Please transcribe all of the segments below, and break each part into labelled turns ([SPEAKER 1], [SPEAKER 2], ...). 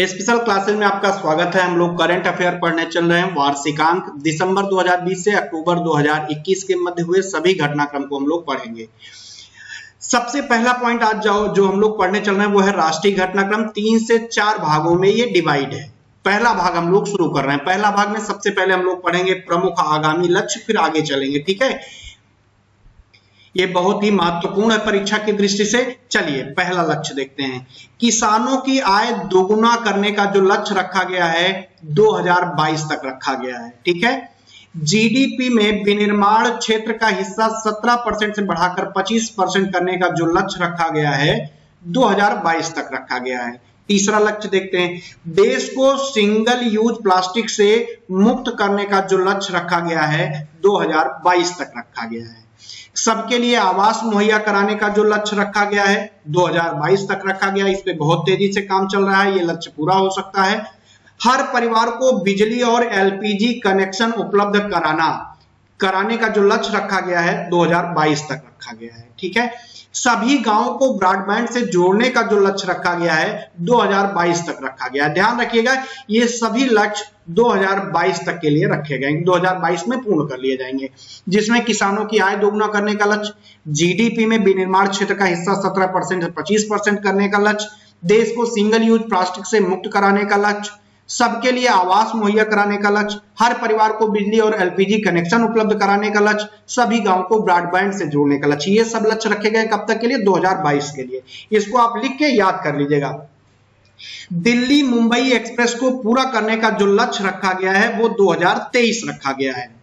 [SPEAKER 1] Special classes में आपका स्वागत है। हम लोग करंट अफेयर पढ़ने चल रहे हैं। वार्षिकांक दिसंबर 2020 से अक्टूबर 2021 के मध्य हुए सभी घटनाक्रम को हम लोग पढ़ेंगे। सबसे पहला पॉइंट आज जाओ, जो हम लोग पढ़ने चल रहे हैं, वो है राष्ट्रीय घटनाक्रम। तीन से चार भागों में ये डिवाइड है। पहला भाग हम लोग शुरू कर रहे हैं। पहला भाग में सबसे पहले हम लोग पढ़ेंगे प्रमुख आगामी लक्ष्य, फिर आगे चलेंगे। ठीक है? ये बहुत ही महत्वपूर्ण है परीक्षा की दृष्टि से। चलिए, पहला लक्ष्य देखते हैं। किसानों की आय दोगुना करने का जो लक्ष्य रखा गया है 2022 तक रखा गया है, ठीक है? जीडीपी में विनिर्माण क्षेत्र का हिस्सा 17 परसेंट से बढ़ाकर 25 परसेंट करने का जो लक्ष्य रखा गया है 2022 तक रखा गया है। तीसरा लक्ष्य देखते हैं। देश को सिंगल यूज़ प्लास्टिक से मुक्त करने का जो लक्ष्य रखा गया है 2022 तक रखा गया है। सबके लिए आवास मुहैया कराने का जो लक्ष्य रखा गया है 2022 तक रखा गया, इस पे बहुत तेज़ी से काम चल रहा है, ये लक्ष्य पूरा हो सकता है। हर परिवार को बिजली और एलपीजी कनेक्शन उपलब्ध कराना कराने का जो लक्ष्य रखा गया है 2022 तक रखा गया है, ठीक है? सभी गाँवों को ब्रॉडबैंड से जोड़ने का जो लक्ष्य रखा गया है 2022 तक रखा गया है। ध्यान रखिएगा, ये सभी लक्ष्य 2022 तक के लिए रखे गए 2022 में पूर्ण कर लिए जाएँगे। जिसमें किसानों की आय दोगुना करने का लक्ष्य जीडीपी में विनिर्माण क्षेत्र का हिस्सा 17 परसेंट से 25 परसेंट करने का लक्ष्य, देश को सिंगल यूज़ प्लास्टिक से मुक्त कराने का लक्ष्य सबके लिए आवास मुहैया कराने का लक्ष्य, हर परिवार को बिजली और एलपीजी कनेक्शन उपलब्ध कराने का लक्ष्य, सभी गाँव को ब्रॉडबैंड से जोड़ने का लक्ष्य। ये सब लक्ष्य रखे गए कब तक के लिए? 2022 के लिए। इसको आप लिख के याद कर लीजिएगा। दिल्ली मुंबई एक्सप्रेस को पूरा करने का जो लक्ष्य रखा गया है, वो 2023 रखा गया है।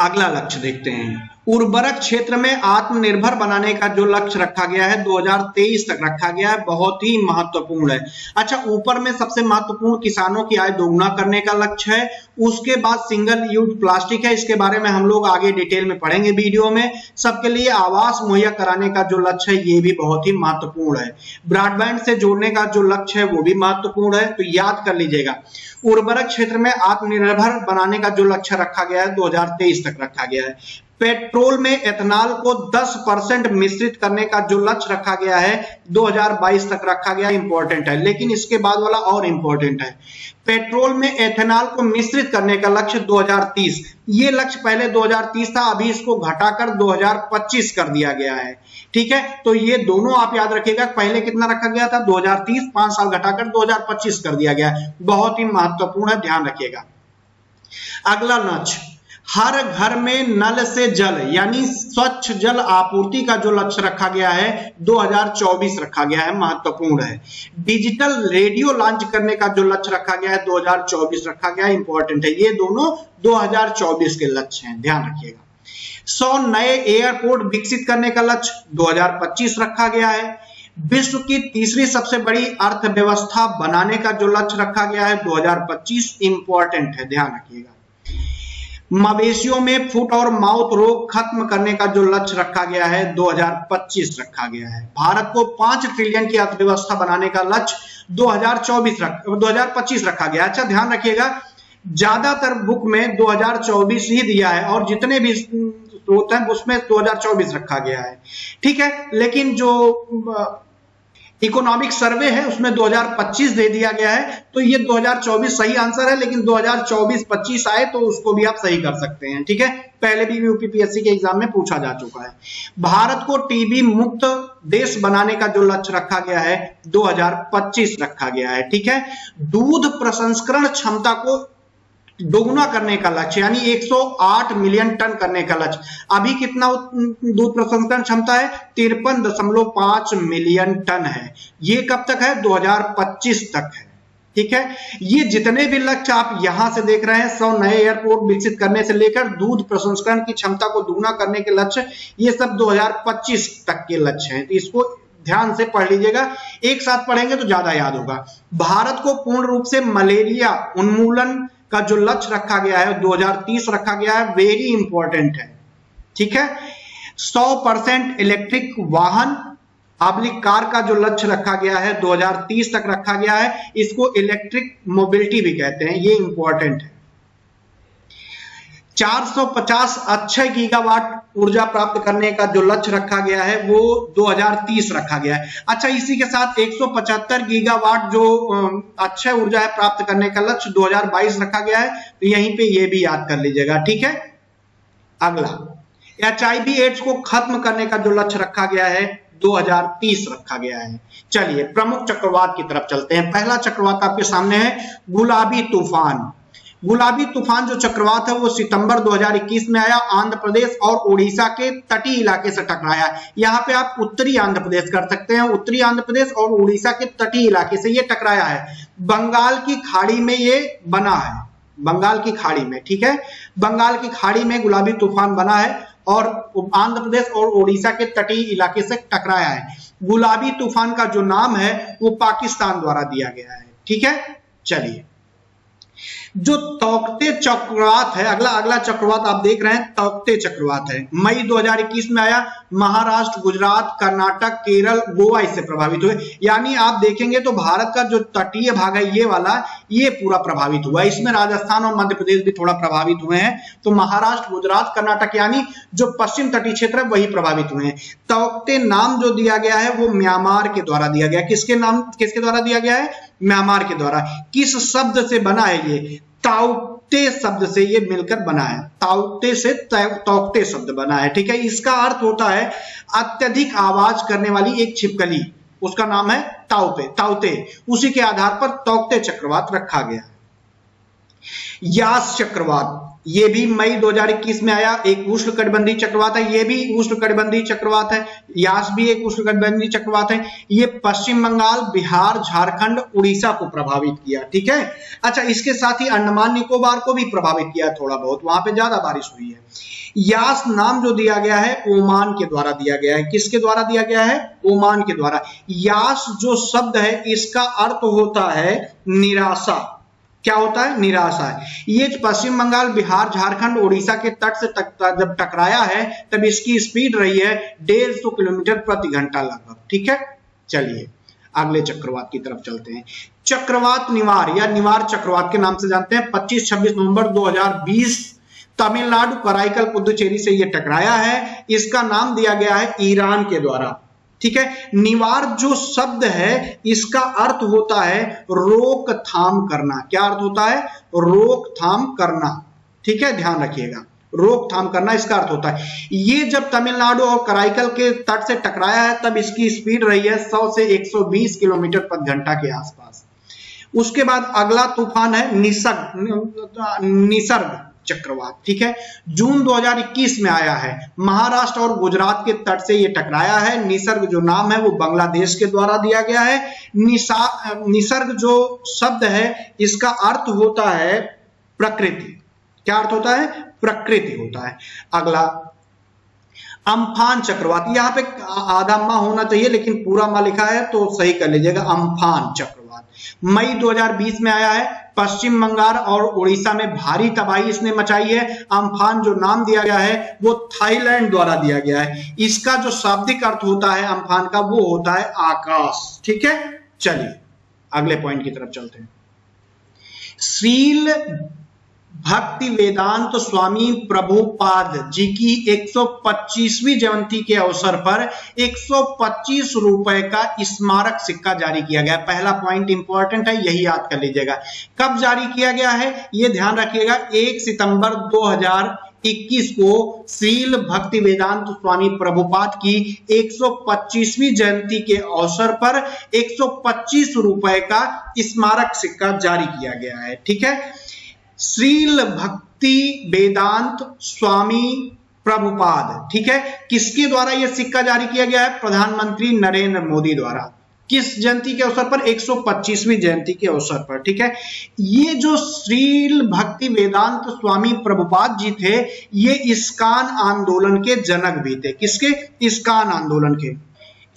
[SPEAKER 1] अगला लक्ष्य देखते हैं। उर्वरक क्षेत्र में आत्मनिर्भर बनाने का जो लक्ष्य रखा गया है 2023 तक रखा गया है, बहुत ही महत्वपूर्ण है। अच्छा ऊपर में सबसे महत्वपूर्ण किसानों की आय दोगुना करने का लक्ष्य है, उसके बाद सिंगल यूज़ प्लास्टिक है, इसके बारे में हम लोग आगे डिटेल में पढ़ेंगे वीडियो में। सबके लिए आवास मुहैया कराने का जो लक्ष्य है, ये भी बहुत ही महत्वपूर्ण है। ब्रॉडबैंड से जोड़ने का जो लक्ष्य है, वो भी महत्वपूर्ण है तो याद कर लीजिएगा। उर्वरक क्षेत्र में आत्मनिर्भर बनाने का जो लक्ष्य रखा गया है 2023 तक रखा गया है। पेट्रोल में एथनॉल को 10 परसेंट मिश्रित करने का जो लक्ष्य रखा गया है 2022 तक रखा गया इंपॉर्टेंट है। लेकिन इसके बाद वाला और इंपॉर्टेंट है। पेट्रोल में एथेनॉल को मिश्रित करने का लक्ष्य 2030 ये लक्ष्य पहले 2030 था, अभी इसको घटाकर 2025 कर दिया गया है। ठीक है? तो ये दोनों आप याद रखिएगा, पहले कितना रखा गया था? 2030 पाँच साल घटाकर 2025 कर दिया गया। बहुत ही महत्वपूर्ण है, ध्यान रखिएगा। अगला लक्ष्य। हर घर में नल से जल, यानी स्वच्छ जल आपूर्ति का जो लक्ष्य रखा गया है 2024 रखा गया है, महत्वपूर्ण है। डिजिटल रेडियो लॉन्च करने का जो लक्ष्य रखा गया है 2024 रखा गया है इंपॉर्टेंट है। ये दोनों 2024 के लक्ष्य हैं, ध्यान रखिएगा। 100 नए एयरपोर्ट विकसित करने का लक्ष्य 2025 रखा गया है। विश्व की तीसरी सबसे बड़ी अर्थव्यवस्था बनाने का जो लक्ष्य रखा गया है 2025 इंपॉर्टेंट है, ध्यान रखिएगा। मवेशियों में फुट और माउथ रोग खत्म करने का जो लक्ष्य रखा गया है 2025 रखा गया है। भारत को पाँच ट्रिलियन की अर्थव्यवस्था बनाने का लक्ष्य 2024 रख 2025 रखा गया। अच्छा ध्यान रखिएगा, ज़्यादातर बुक में 2024 ही दिया है और जितने भी स्रोत हैं, उसमें 2024 रखा गया है। ठीक है, लेकिन जो इकोनॉमिक सर्वे है, उसमें 2025 दे दिया गया है तो ये 2024 सही आंसर है, लेकिन 2024-25 आए तो उसको भी आप सही कर सकते हैं, ठीक है? पहले भी यूपीपीएससी के एग्ज़ाम में पूछा जा चुका है। भारत को टीबी मुक्त देश बनाने का जो लक्ष्य रखा गया है 2025 रखा गया है, ठीक है? दूध प्रसंस्करण क्षमता को दोगुना करने का लक्ष्य, यानी 108 मिलियन टन करने का लक्ष्य। अभी कितना दूध प्रसंस्करण क्षमता है? तिरपन दशमलव पाँच मिलियन टन है। ये कब तक है? 2025 तक है। ठीक है? ये जितने भी लक्ष्य आप यहाँ से देख रहे हैं, सौ नए एयरपोर्ट विकसित करने से लेकर दूध प्रसंस्करण की क्षमता को दोगुना करने के लक्ष्य, ये सब 2025 तक के लक्ष्य हैं। तो इसको ध्यान से पढ़ लीजिएगा। एक साथ पढ़ेंगे तो ज़्यादा याद होगा। भारत को पूर्ण रूप से मलेरिया उन्मूलन का जो लक्ष्य रखा गया है 2030 रखा गया है वेरी इंपॉर्टेंट है। ठीक है? 100 परसेंट इलेक्ट्रिक वाहन पब्लिक कार का जो लक्ष्य रखा गया है 2030 तक रखा गया है, इसको इलेक्ट्रिक मोबिलिटी भी कहते हैं, ये इंपॉर्टेंट है। 450 अक्षय गीगावाट ऊर्जा प्राप्त करने का जो लक्ष्य रखा गया है, वो 2030 रखा गया है। अच्छा इसी के साथ 175 गीगावाट जो अक्षय ऊर्जा है प्राप्त करने का लक्ष्य 2022 रखा गया है तो यहीं पे ये भी याद कर लीजिएगा, ठीक है? अगला एच आई एड्स को खत्म करने का जो लक्ष्य रखा गया है 2030 रखा गया है। चलिए, प्रमुख चक्रवात की तरफ़ चलते हैं। पहला चक्रवात आपके सामने है, गुलाबी तूफ़ान। गुलाबी तूफ़ान जो चक्रवात है, वो सितंबर 2021 में आया। आंध्र प्रदेश और उड़ीसा के तटीय इलाके से टकराया। यहाँ पे आप उत्तरी आंध्र प्रदेश कर सकते हैं। उत्तरी आंध्र प्रदेश और उड़ीसा के तटीय इलाके से ये टकराया है। बंगाल की खाड़ी में ये बना है। बंगाल की खाड़ी में, ठीक है? बंगाल की खाड़ी में गुलाबी तूफ़ान बना है और आंध्र प्रदेश और उड़ीसा के तटीय इलाके से टकराया है। गुलाबी तूफ़ान का जो नाम है, वो पाकिस्तान द्वारा दिया गया है। ठीक है? चलिए। जो तौकते चक्रवात है, अगला अगला चक्रवात आप देख रहे हैं, तौकते चक्रवात है। मई 2021 में आया, महाराष्ट्र, गुजरात, कर्नाटक, केरल, गोवा इससे प्रभावित हुए। यानी आप देखेंगे तो भारत का जो तटीय भाग है, ये वाला, ये पूरा प्रभावित हुआ। इसमें राजस्थान और मध्य प्रदेश भी थोड़ा प्रभावित हुए हैं। तो महाराष्ट्र, गुजरात, कर्नाटक, यानी जो पश्चिम तटीय क्षेत्र है, वही प्रभावित हुए हैं। तोकते नाम जो दिया गया है, वो म्यांमार के द्वारा दिया गया। किसके नाम, किसके द्वारा दिया गया है? म्यांमार के द्वारा, किस शब्द से बना है ये? ताउते शब्द से ये मिलकर बना है। ताउते से तौकते शब्द बना है, ठीक है? इसका अर्थ होता है अत्यधिक आवाज़ करने वाली एक छिपकली। उसका नाम है ताउते ताउते। उसी के आधार पर तौकते चक्रवात रखा गया। यास चक्रवात ये भी मई 2021 में आया, एक उष्ण कटबंधी चक्रवात है, ये भी उष्ण कटबंधी चक्रवात है, यास भी एक उष्ण कटबंधी चक्रवात है। ये पश्चिम बंगाल, बिहार, झारखंड, उड़ीसा को प्रभावित किया, ठीक है? अच्छा इसके साथ ही अंडमान निकोबार को भी प्रभावित किया थोड़ा बहुत, वहाँ पे ज़्यादा बारिश हुई है। यास नाम जो दिया गया है, ओमान के द्वारा दिया गया है। किसके द्वारा दिया गया है? ओमान के द्वारा। यास जो शब्द है, इसका अर्थ होता है निराशा। क्या होता है? निराशा है। ये पश्चिम बंगाल बिहार झारखंड उड़ीसा के तट से तक, जब टकराया है तब इसकी स्पीड रही है डेढ़ सौ किलोमीटर प्रति घंटा लगभग। ठीक है? चलिए अगले चक्रवात की तरफ़ चलते हैं। चक्रवात निवार या निवार चक्रवात के नाम से जानते हैं। 25-26 नवंबर 2020 तमिलनाडु कराईकल पुदुचेरी से यह टकराया है। इसका नाम दिया गया है ईरान के द्वारा। ठीक है? निवार जो शब्द है, इसका अर्थ होता है रोकथाम करना। क्या अर्थ होता है? रोकथाम करना। ठीक है? ध्यान रखिएगा। रोकथाम करना इसका अर्थ होता है। ये जब तमिलनाडु और कराईकल के तट से टकराया है, तब इसकी स्पीड रही है 100 से 120 किलोमीटर प्रति घंटा के आसपास। उसके बाद अगला तूफ़ान है निसर्ग। निसर्ग। चक्रवात, ठीक है? जून 2021 में आया है। महाराष्ट्र और गुजरात के तट से ये टकराया है। निसर्ग जो नाम है वो बांग्लादेश के द्वारा दिया गया है। निसा निसर्ग जो शब्द है, इसका अर्थ होता है प्रकृति। क्या अर्थ होता है? प्रकृति होता है। अगला, अम्फान चक्रवात। यहाँ पे आधा माह होना चाहिए, लेकिन पूरा माह लिखा है तो सही कर लीजिएगा, अम्फान चक्रवात। मई 2020 में आया है। पश्चिम बंगाल और उड़ीसा में भारी तबाही इसने मचाई है। अम्फान जो नाम दिया गया है, वो थाईलैंड द्वारा दिया गया है। इसका जो शाब्दिक अर्थ होता है अम्फान का, वो होता है आकाश। ठीक है? चलिए, अगले पॉइंट की तरफ़ चलते हैं। सील भक्ति वेदांत स्वामी प्रभुपाद जी की 125वीं जयंती के अवसर पर 125 रुपए का स्मारक सिक्का जारी किया गया। पहला पॉइंट इंपॉर्टेंट है, यही याद कर लीजिएगा। कब जारी किया गया है? ये ध्यान रखिएगा 1 सितंबर 2021 को श्रील भक्ति वेदांत स्वामी प्रभुपाद की 125वीं जयंती के अवसर पर 125 रुपए का स्मारक सिक्का जारी किया गया है। ठीक है? श्रील भक्ति वेदांत स्वामी प्रभुपाद। ठीक है? किसके द्वारा यह सिक्का जारी किया गया है? प्रधानमंत्री नरेंद्र मोदी द्वारा। किस जयंती के अवसर पर? 125वीं जयंती के अवसर पर। ठीक है? ये जो श्रील भक्ति वेदांत स्वामी प्रभुपाद जी थे, ये इस्कान आंदोलन के जनक भी थे। किसके? इस्कान आंदोलन के।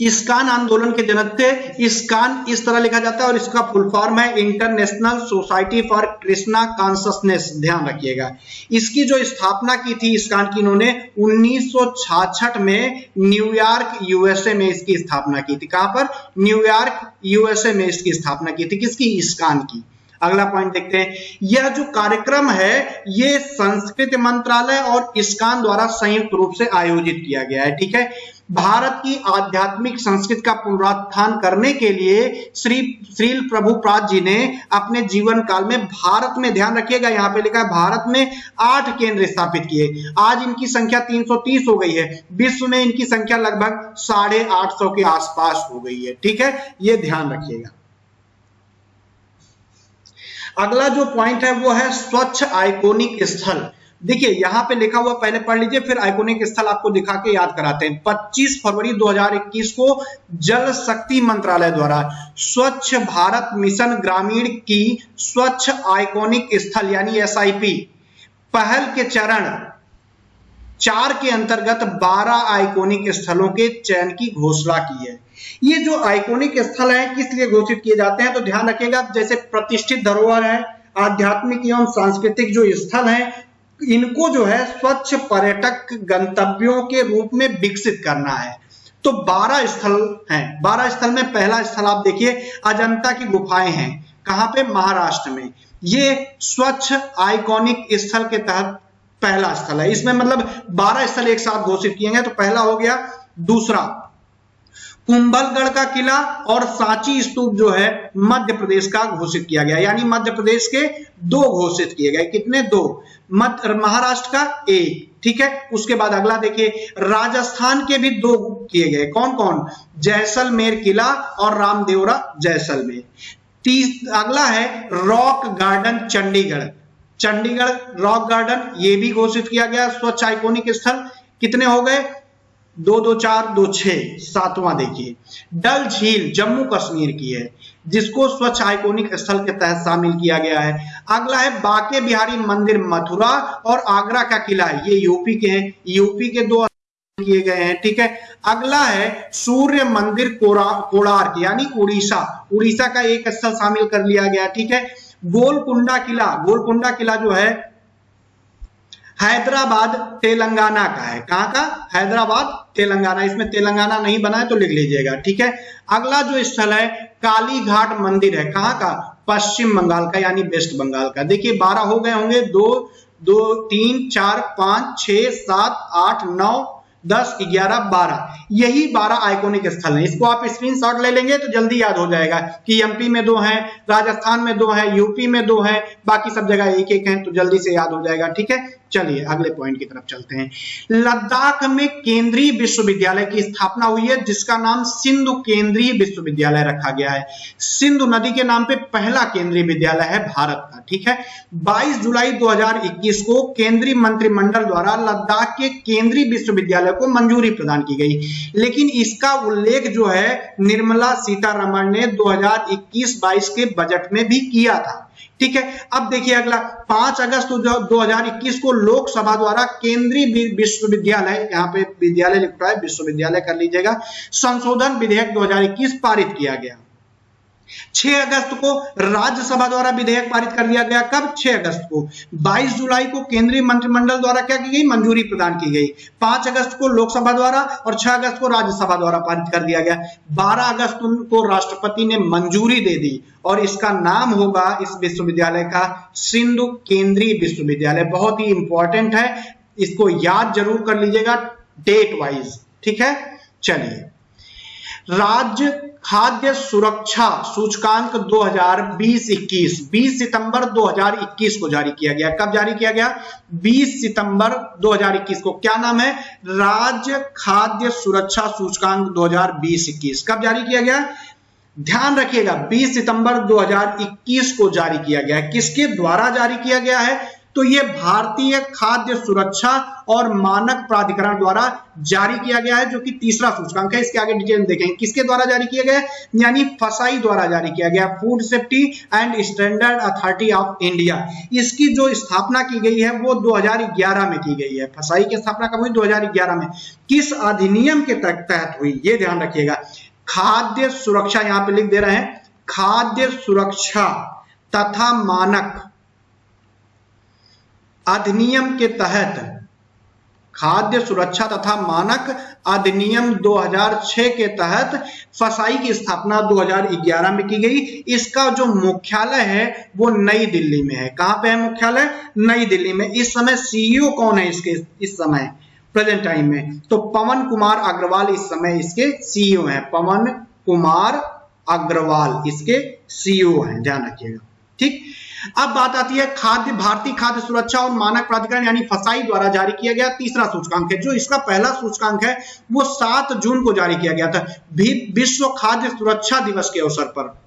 [SPEAKER 1] इस्कान आंदोलन के जनक थे इस्कान इस तरह लिखा जाता है और इसका फुल फॉर्म है international society for Krishna consciousness ध्यान रखिएगा। इसकी जो स्थापना की थी इस्कान की, इन्होंने 1966 में न्यूयॉर्क यूएसए में इसकी स्थापना की थी। कहाँ पर? न्यूयॉर्क यूएसए में इसकी स्थापना की थी। किसकी? इस्कान की। अगला पॉइंट देखते हैं। यह जो कार्यक्रम है, ये संस्कृति मंत्रालय और इस्कान द्वारा संयुक्त रूप से आयोजित किया गया है। ठीक है? भारत की आध्यात्मिक संस्कृति का पुनरुत्थान करने के लिए श्री, श्रील प्रभुपाद जी ने अपने जीवन काल में भारत में ध्यान रखिएगा। यहाँ पे लिखा है, भारत में आठ केंद्र स्थापित किए। आज इनकी संख्या 330 हो गई है। विश्व में इनकी संख्या लगभग साढ़े आठ सौ के आसपास हो गई है। ठीक है? ये ध्यान रखिएगा। अगला जो पॉइंट है, वो है स्वच्छ आइकोनिक स्थल। देखिए, यहाँ पे लिखा हुआ, पहले पढ़ लीजिए, फिर आइकोनिक स्थल आपको दिखा के याद कराते हैं। 25 फरवरी 2021 को जल शक्ति मंत्रालय द्वारा स्वच्छ भारत मिशन ग्रामीण की स्वच्छ आइकोनिक स्थल, यानी एसआईपी पहल के चरण चार के अंतर्गत 12 आइकोनिक स्थलों के चयन की घोषणा की है। ये जो आइकोनिक स्थल है, किस लिए घोषित किए जाते हैं? तो ध्यान रखिएगा, जैसे प्रतिष्ठित धरोहर है, आध्यात्मिक एवं सांस्कृतिक जो स्थल है इनको जो है स्वच्छ पर्यटक गंतव्यों के रूप में विकसित करना है। तो 12 स्थल हैं। 12 स्थल में पहला स्थल आप देखिए, अजंता की गुफाएँ हैं। कहाँ पे? महाराष्ट्र में। ये स्वच्छ, आइकॉनिक स्थल के तहत पहला स्थल है। इसमें मतलब 12 स्थल एक साथ घोषित किए गए तो पहला हो गया दूसरा। कुंभलगढ़ का किला और सांची स्तूप जो है मध्य प्रदेश का घोषित किया गया। यानी मध्य प्रदेश के दो घोषित किए गए। कितने? दो। मध्य महाराष्ट्र का एक। ठीक है? उसके बाद अगला देखिए। राजस्थान के भी दो किए गए। कौन कौन जैसलमेर किला और रामदेवरा जैसलमेर। तीस, अगला है rock garden, Chandigarh. Chandigarh rock garden, ये भी घोषित किया गया। स्वच्छ आइकोनिक स्थल कितने हो गए? दो दो चार दो छ सातवां देखिए। डल झील जम्मू कश्मीर की है, जिसको स्वच्छ आइकोनिक स्थल के तहत शामिल किया गया है। अगला है बाके बिहारी मंदिर मथुरा और आगरा का किला है। ये यूपी के हैं। यूपी के दो किए गए हैं, ठीक है? अगला है सूर्य मंदिर कोड़ार्क यानी उड़ीसा। उड़ीसा का एक स्थल शामिल कर लिया गया, ठीक है? गोलकुंडा किला। गोलकुंडा किला जो है हैदराबाद तेलंगाना का है। कहाँ का? हैदराबाद तेलंगाना। इसमें तेलंगाना नहीं बना है तो लिख लीजिएगा, ठीक है? अगला जो स्थल है, कालीघाट मंदिर है। कहाँ का? पश्चिम बंगाल का, यानी वेस्ट बंगाल का। देखिए, बारह हो गए होंगे। दो दो, तीन, चार, पाँच, छ, सात, आठ, नौ दस, ग्यारह, बारह। यही बारह आइकोनिक स्थल हैं। इसको आप स्क्रीनशॉट ले लेंगे तो जल्दी याद हो जाएगा कि एमपी में दो हैं, राजस्थान में दो हैं यूपी में दो हैं, बाकी सब जगह एक एक हैं तो जल्दी से याद हो जाएगा, ठीक है? चलिए, अगले पॉइंट की तरफ़ चलते हैं। लद्दाख में केंद्रीय विश्वविद्यालय की स्थापना हुई है, जिसका नाम सिंधु केंद्रीय विश्वविद्यालय रखा गया है। सिंधु नदी के नाम पे पहला केंद्रीय विद्यालय है भारत का, ठीक है? 22 जुलाई 2021 को केंद्रीय मंत्रिमंडल द्वारा लद्दाख के केंद्रीय विश्वविद्यालय को मंजूरी प्रदान की गई। लेकिन इसका उल्लेख जो है, निर्मला सीतारमण ने 2021-22 के बजट में भी किया था। ठीक है, अब देखिए अगला 5 अगस्त 2021 को लोकसभा द्वारा केंद्रीय विश्वविद्यालय, यहाँ पे विद्यालय लिख है, विश्वविद्यालय कर लीजिएगा, संशोधन विधेयक 2021 पारित किया गया। 6 अगस्त को राज्यसभा द्वारा विधेयक पारित कर दिया गया। कब? 6 अगस्त को। 22 जुलाई को केंद्रीय मंत्रिमंडल द्वारा क्या की गई? मंजूरी प्रदान की गई। 5 अगस्त को लोकसभा द्वारा और 6 अगस्त को राज्यसभा द्वारा पारित कर दिया गया। 12 अगस्त को राष्ट्रपति ने मंजूरी दे दी और इसका नाम होगा इस विश्वविद्यालय का सिंधु केंद्रीय विश्वविद्यालय। बहुत ही इंपॉर्टेंट है। इसको याद ज़रूर कर लीजिएगा डेट वाइज ठीक है? चलिए। राज्य खाद्य सुरक्षा सूचकांक 2020-21 20 सितंबर 2021 को जारी किया गया। कब जारी किया गया? 20 सितंबर 2021 को। क्या नाम है? राज्य खाद्य सुरक्षा सूचकांक 2020-21 कब जारी किया गया? ध्यान रखिएगा 20 सितंबर 2021 को जारी किया गया। है किसके द्वारा जारी किया गया है? तो ये भारतीय खाद्य सुरक्षा और मानक प्राधिकरण द्वारा जारी किया गया है, जो कि तीसरा सूचकांक है। इसके आगे डिटेल देखेंगे। किसके द्वारा जारी किया गया यानी फसाई द्वारा जारी किया गया। Food safety and standard authority of India इसकी जो स्थापना की गई है, वो 2011 में की गई है। फसाई की स्थापना कब हुई? 2011 में। किस अधिनियम के तहत हुई? ये ध्यान रखिएगा। खाद्य सुरक्षा यहाँ पे लिख दे रहे हैं। खाद्य सुरक्षा तथा मानक। अधिनियम के तहत खाद्य सुरक्षा तथा मानक अधिनियम 2006 के तहत फसाई की स्थापना 2011 में की गई। इसका जो मुख्यालय है, वो नई दिल्ली में है। कहाँ पे है मुख्यालय? नई दिल्ली में। इस समय सीईओ कौन है इसके, इस समय प्रेजेंट टाइम में? तो पवन कुमार अग्रवाल इस समय इसके सीईओ हैं। पवन कुमार अग्रवाल इसके सीईओ हैं। ध्यान रखिएगा। ठीक? अब बात आती है खाद्य, भारतीय खाद्य सुरक्षा और मानक प्राधिकरण यानी फसाई द्वारा जारी किया गया तीसरा सूचकांक है। जो इसका पहला सूचकांक है, वो सात जून को जारी किया गया था विश्व खाद्य सुरक्षा दिवस के अवसर पर।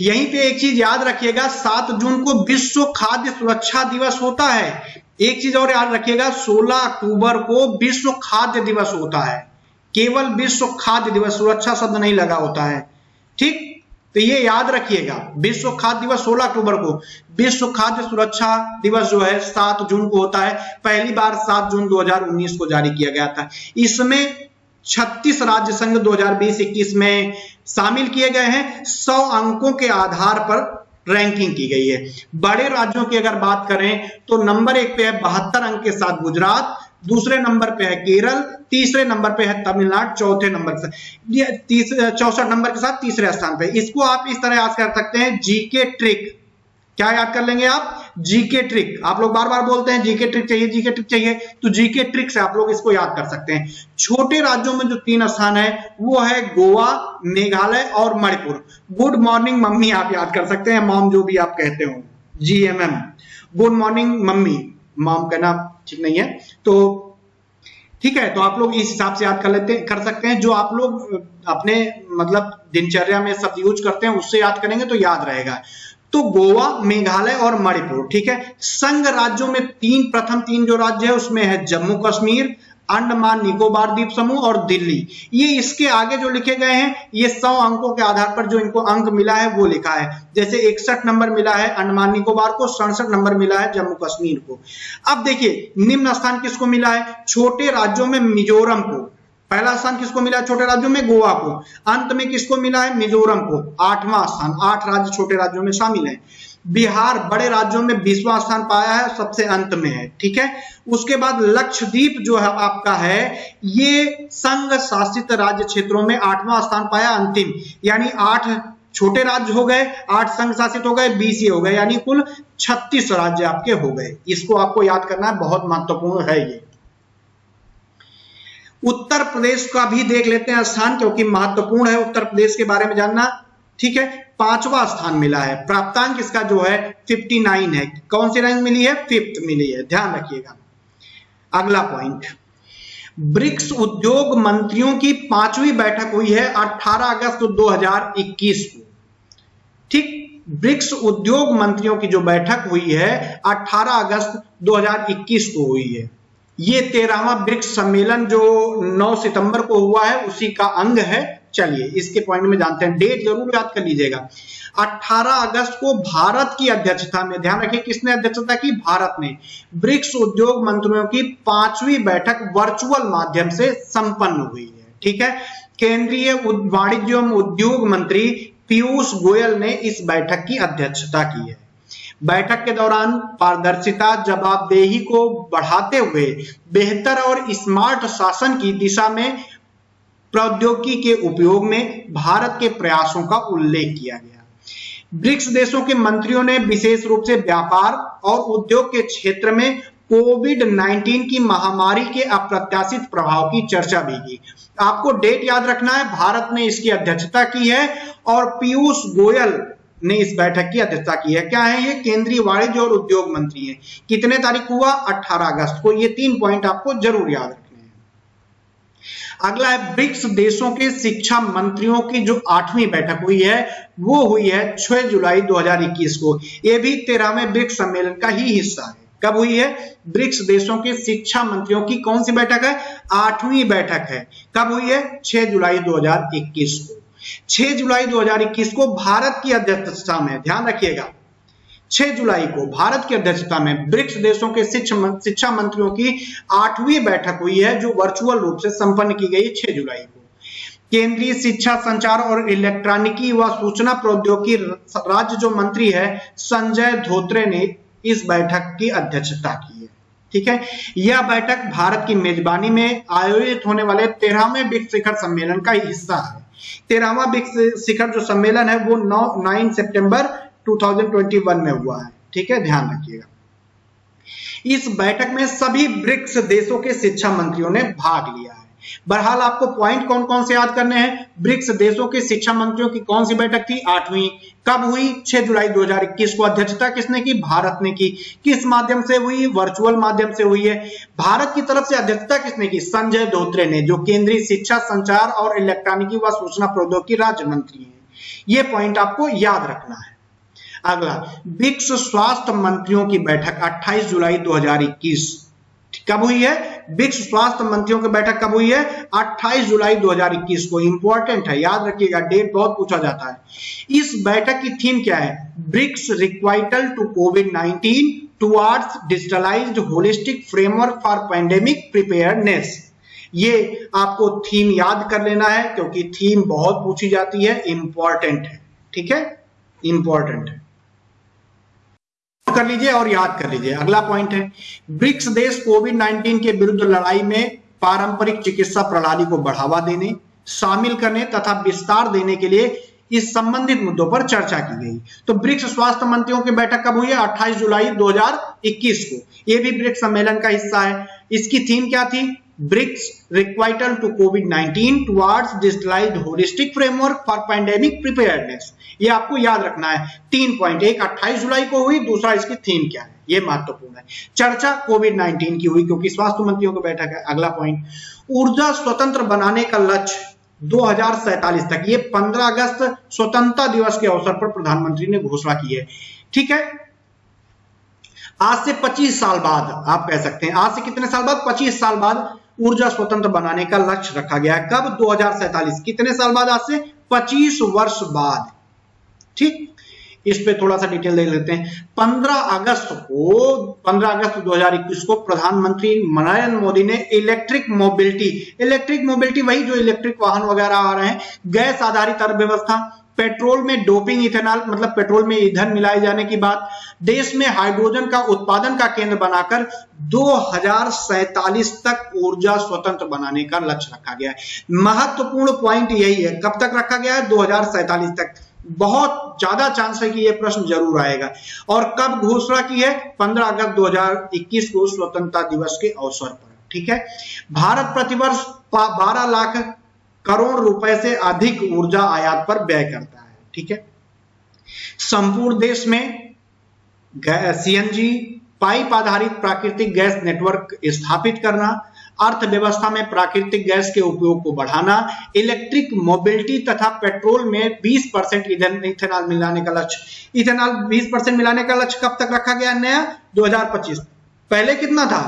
[SPEAKER 1] यहीं पे एक चीज़ याद रखिएगा, सात जून को विश्व खाद्य सुरक्षा दिवस होता है। एक चीज़ और याद रखिएगा 16 अक्टूबर को विश्व खाद्य दिवस होता है। केवल विश्व खाद्य दिवस, सुरक्षा शब्द नहीं लगा होता है। ठीक? तो ये याद रखिएगा, विश्व खाद्य दिवस 16 अक्टूबर को। विश्व खाद्य सुरक्षा दिवस जो है 7 जून को होता है। पहली बार 7 जून 2019 को जारी किया गया था। इसमें 36 राज्य संघ 2020-21 में शामिल किए गए हैं। 100 अंकों के आधार पर रैंकिंग की गई है। बड़े राज्यों की अगर बात करें तो नंबर एक पे है बहत्तर अंक के साथ गुजरात दूसरे नंबर पे है केरल, तीसरे नंबर पे है तमिलनाडु, चौथे नंबर से चौसठ नंबर के साथ तीसरे स्थान पे। इसको आप इस तरह याद कर सकते हैं, जीके ट्रिक। क्या याद कर लेंगे आप? GK trick. आप लोग बार बार बोलते हैं, जीके ट्रिक चाहिए, जीके ट्रिक चाहिए तो जीके ट्रिक से आप लोग इसको याद कर सकते हैं। छोटे राज्यों में जो तीन स्थान है, वो है गोवा, मेघालय और मणिपुर। गुड मॉर्निंग, मम्मी, आप याद कर सकते हैं। मॉम, जो भी आप कहते हो। GMM good morning, mummy. Mom कहना ठीक नहीं है? तो ठीक है तो आप लोग इस हिसाब से याद कर लेते, कर सकते हैं। जो आप लोग अपने मतलब दिनचर्या में सब यूज़ करते हैं, उससे याद करेंगे तो याद रहेगा। तो गोवा, मेघालय और मणिपुर, ठीक है? संघ राज्यों में तीन, प्रथम तीन जो राज्य है, उसमें है जम्मू कश्मीर अंडमान निकोबार द्वीप समूह और दिल्ली। ये इसके आगे जो लिखे गए हैं, ये सौ अंकों के आधार पर जो इनको अंक मिला है, वो लिखा है। जैसे इकसठ नंबर मिला है अंडमान निकोबार को, सड़सठ नंबर मिला है जम्मू कश्मीर को। अब देखिए, निम्न स्थान किसको मिला है? छोटे राज्यों में मिजोरम को। पहला स्थान किसको मिला है? छोटे राज्यों में गोवा को। अंत में किसको मिला है? मिजोरम को। आठवां स्थान। आठ राज्य छोटे राज्यों में शामिल है। बिहार बड़े राज्यों में बीसवा स्थान पाया है, सबसे अंत में है, ठीक है? उसके बाद लक्षद्वीप जो है आपका है, ये संघ शासित राज्य क्षेत्रों में आठवां स्थान पाया, अंतिम। यानी आठ छोटे राज्य हो गए, आठ संघ शासित हो गए, बीस ये हो गए, यानी कुल छत्तीस राज्य आपके हो गए। इसको आपको याद करना है, बहुत महत्वपूर्ण है ये। उत्तर प्रदेश का भी देख लेते हैं स्थान, क्योंकि महत्वपूर्ण है उत्तर प्रदेश के बारे में जानना, ठीक है? पांचवा स्थान मिला है। प्राप्तांक इसका जो है? 59 है। कौन सी रैंक मिली है? फिफ्थ मिली है। ध्यान रखिएगा। अगला पॉइंट ब्रिक्स उद्योग मंत्रियों की पांचवी बैठक हुई है 18 अगस्त 2021 को। ठीक, ब्रिक्स उद्योग मंत्रियों की जो बैठक हुई है 18 अगस्त 2021 को हुई है। ये तेरहवा ब्रिक्स सम्मेलन जो 9 सितंबर को हुआ है, उसी का अंग है चलिए, इसके पॉइंट में जानते हैं। डेट ज़रूर याद कर लीजिएगा। 18 अगस्त को भारत की अध्यक्षता में, ध्यान रखिए किसने अध्यक्षता की? भारत ने ब्रिक्स उद्योग मंत्रियों की पांचवी बैठक वर्चुअल माध्यम से संपन्न हुई है। ठीक है? केंद्रीय वाणिज्य एवं उद्योग मंत्री पीयूष गोयल ने इस बैठक की अध्यक्षता की है। बैठक के दौरान पारदर्शिता, जवाबदेही को बढ़ाते हुए बेहतर और स्मार्ट शासन की दिशा में प्रौद्योगिकी के उपयोग में भारत के प्रयासों का उल्लेख किया गया। ब्रिक्स देशों के मंत्रियों ने विशेष रूप से व्यापार और उद्योग के क्षेत्र में कोविड 19 की महामारी के अप्रत्याशित प्रभाव की चर्चा भी की। आपको डेट याद रखना है, भारत ने इसकी अध्यक्षता की है और पीयूष गोयल ने इस बैठक की अध्यक्षता की है। क्या है ये? केंद्रीय वाणिज्य और उद्योग मंत्री है। कितने तारीख हुआ? 18 अगस्त को। ये तीन पॉइंट आपको ज़रूर याद रखने। अगला है, ब्रिक्स देशों के शिक्षा मंत्रियों की जो आठवीं बैठक हुई है, वो हुई है 6 जुलाई 2021 को। ये भी तेरहवें ब्रिक्स सम्मेलन का ही हिस्सा है। कब हुई है? ब्रिक्स देशों के शिक्षा मंत्रियों की कौन सी बैठक है? आठवीं बैठक है। कब हुई है? 6 जुलाई 2021 को। 6 जुलाई 2021 को भारत की अध्यक्षता में, ध्यान रखिएगा। 6 जुलाई को भारत की अध्यक्षता में ब्रिक्स देशों के शिक्षा मंत्रियों की आठवीं बैठक हुई है, जो वर्चुअल रूप से संपन्न की गई 6 जुलाई को। केंद्रीय शिक्षा संचार और इलेक्ट्रॉनिकी व सूचना प्रौद्योगिकी राज्य जो मंत्री है, संजय धोत्रे ने इस बैठक की अध्यक्षता की है। ठीक है? यह बैठक भारत की मेजबानी में आयोजित होने वाले तेरहवें ब्रिक्स शिखर सम्मेलन का हिस्सा है। तेरहवा ब्रिक्स शिखर जो सम्मेलन है, वो नौ नाइन सितंबर 2021 में हुआ है। ठीक है? ध्यान रखिएगा। इस बैठक में सभी ब्रिक्स देशों के शिक्षा मंत्रियों ने भाग लिया है। बहरहाल, आपको पॉइंट कौन कौन से याद करने हैं? ब्रिक्स देशों के शिक्षा मंत्रियों की कौन सी बैठक थी? आठवीं। कब हुई? 6 जुलाई 2021 को अध्यक्षता किसने की? भारत ने की। किस माध्यम से हुई? वर्चुअल माध्यम से हुई है। भारत की तरफ़ से अध्यक्षता किसने की? संजय धोत्रे ने, जो केंद्रीय शिक्षा संचार और इलेक्ट्रॉनिकी व सूचना प्रौद्योगिकी राज्य मंत्री है। ये पॉइंट आपको याद रखना है। अगला ब्रिक्स स्वास्थ्य मंत्रियों की बैठक 28 जुलाई 2021 कब हुई है? ब्रिक्स स्वास्थ्य मंत्रियों की बैठक कब हुई है? 28 जुलाई 2021 को। इंपॉर्टेंट है, याद रखिएगा डेट बहुत पूछा जाता है। इस बैठक की थीम क्या है? BRICS requital to COVID 19 towards digitalised holistic framework for pandemic preparedness ये आपको थीम याद कर लेना है, क्योंकि थीम बहुत पूछी जाती है इंपॉर्टेंट है। ठीक है? इंपॉर्टेंट है। कर लीजिए और याद कर लीजिए। अगला पॉइंट है, ब्रिक्स देश कोविड 19 के विरुद्ध लड़ाई में पारंपरिक चिकित्सा प्रणाली को बढ़ावा देने, शामिल करने तथा विस्तार देने के लिए इस संबंधित मुद्दों पर चर्चा की गई। तो ब्रिक्स स्वास्थ्य मंत्रियों की बैठक कब हुई है? 28 जुलाई 2021 को। यह भी ब्रिक्स सम्मेलन का हिस्सा है। इसकी थीम क्या थी? BRICS requital to COVID 19 towards digitalised holistic framework for pandemic preparedness ये आपको याद रखना है। तीन पॉइंट एक अट्ठाईस जुलाई को हुई, दूसरा इसकी थीम क्या है? ये महत्वपूर्ण है। चर्चा कोविड 19 की हुई, क्योंकि स्वास्थ्य मंत्रियों की बैठक है, अगला पॉइंट ऊर्जा स्वतंत्र बनाने का लक्ष्य दो तक। ये 15 अगस्त स्वतंत्रता दिवस के अवसर पर प्रधानमंत्री ने घोषणा की है। ठीक है? आज से 25 साल बाद, आप कह सकते हैं, आज से कितने साल बाद? 25 साल बाद ऊर्जा स्वतंत्र बनाने का लक्ष्य रखा गया है। कब? दो कितने साल बाद आज से? 25 वर्ष बाद। ठीक? इस पे थोड़ा सा डिटेल देख लेते हैं। 15 अगस्त को 15 अगस्त 2021 को प्रधानमंत्री नरेंद्र मोदी ने इलेक्ट्रिक मोबिलिटी इलेक्ट्रिक मोबिलिटी वही जो इलेक्ट्रिक वाहन वगैरह आ रहे हैं, गैस आधारित अर्थव्यवस्था, पेट्रोल में डोपिंग इथेनॉल मतलब पेट्रोल में ईंधन मिलाए जाने की बात, देश में हाइड्रोजन का उत्पादन का केंद्र बनाकर दो तक ऊर्जा स्वतंत्र बनाने का लक्ष्य रखा गया है। महत्वपूर्ण पॉइंट यही है, कब तक रखा गया है? दो तक। बहुत ज़्यादा चांस है कि यह प्रश्न ज़रूर आएगा। और कब घोषणा की है? 15 अगस्त 2021 को स्वतंत्रता दिवस के अवसर पर, ठीक है? भारत प्रतिवर्ष 12 लाख करोड़ रुपए से अधिक ऊर्जा आयात पर व्यय करता है, ठीक है? संपूर्ण देश में सीएनजी पाइप आधारित प्राकृतिक गैस नेटवर्क स्थापित करना अर्थव्यवस्था में प्राकृतिक गैस के उपयोग को बढ़ाना, इलेक्ट्रिक मोबिलिटी तथा पेट्रोल में 20 परसेंट इथेनॉल मिलाने का लक्ष्य। इथेनॉल 20 परसेंट मिलाने का लक्ष्य कब तक रखा गया? नया 2025 पहले कितना था?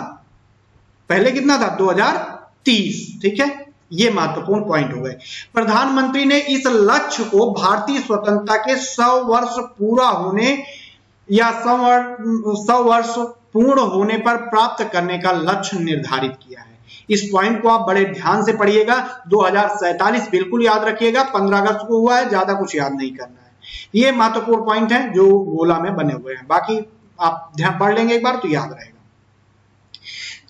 [SPEAKER 1] पहले कितना था? 2030 ठीक है? ये महत्वपूर्ण पॉइंट हो गए। प्रधानमंत्री ने इस लक्ष्य को भारतीय स्वतंत्रता के सौ वर्ष पूरा होने या सौ वर्ष पूर्ण होने पर प्राप्त करने का लक्ष्य निर्धारित किया है। इस पॉइंट को आप बड़े ध्यान से पढ़िएगा। दो बिल्कुल याद रखिएगा। 15 अगस्त को हुआ है, ज़्यादा कुछ याद नहीं करना है। ये महत्वपूर्ण पॉइंट है जो गोला में बने हुए हैं। बाकी आप ध्यान पढ़ लेंगे एक बार तो याद रहेगा।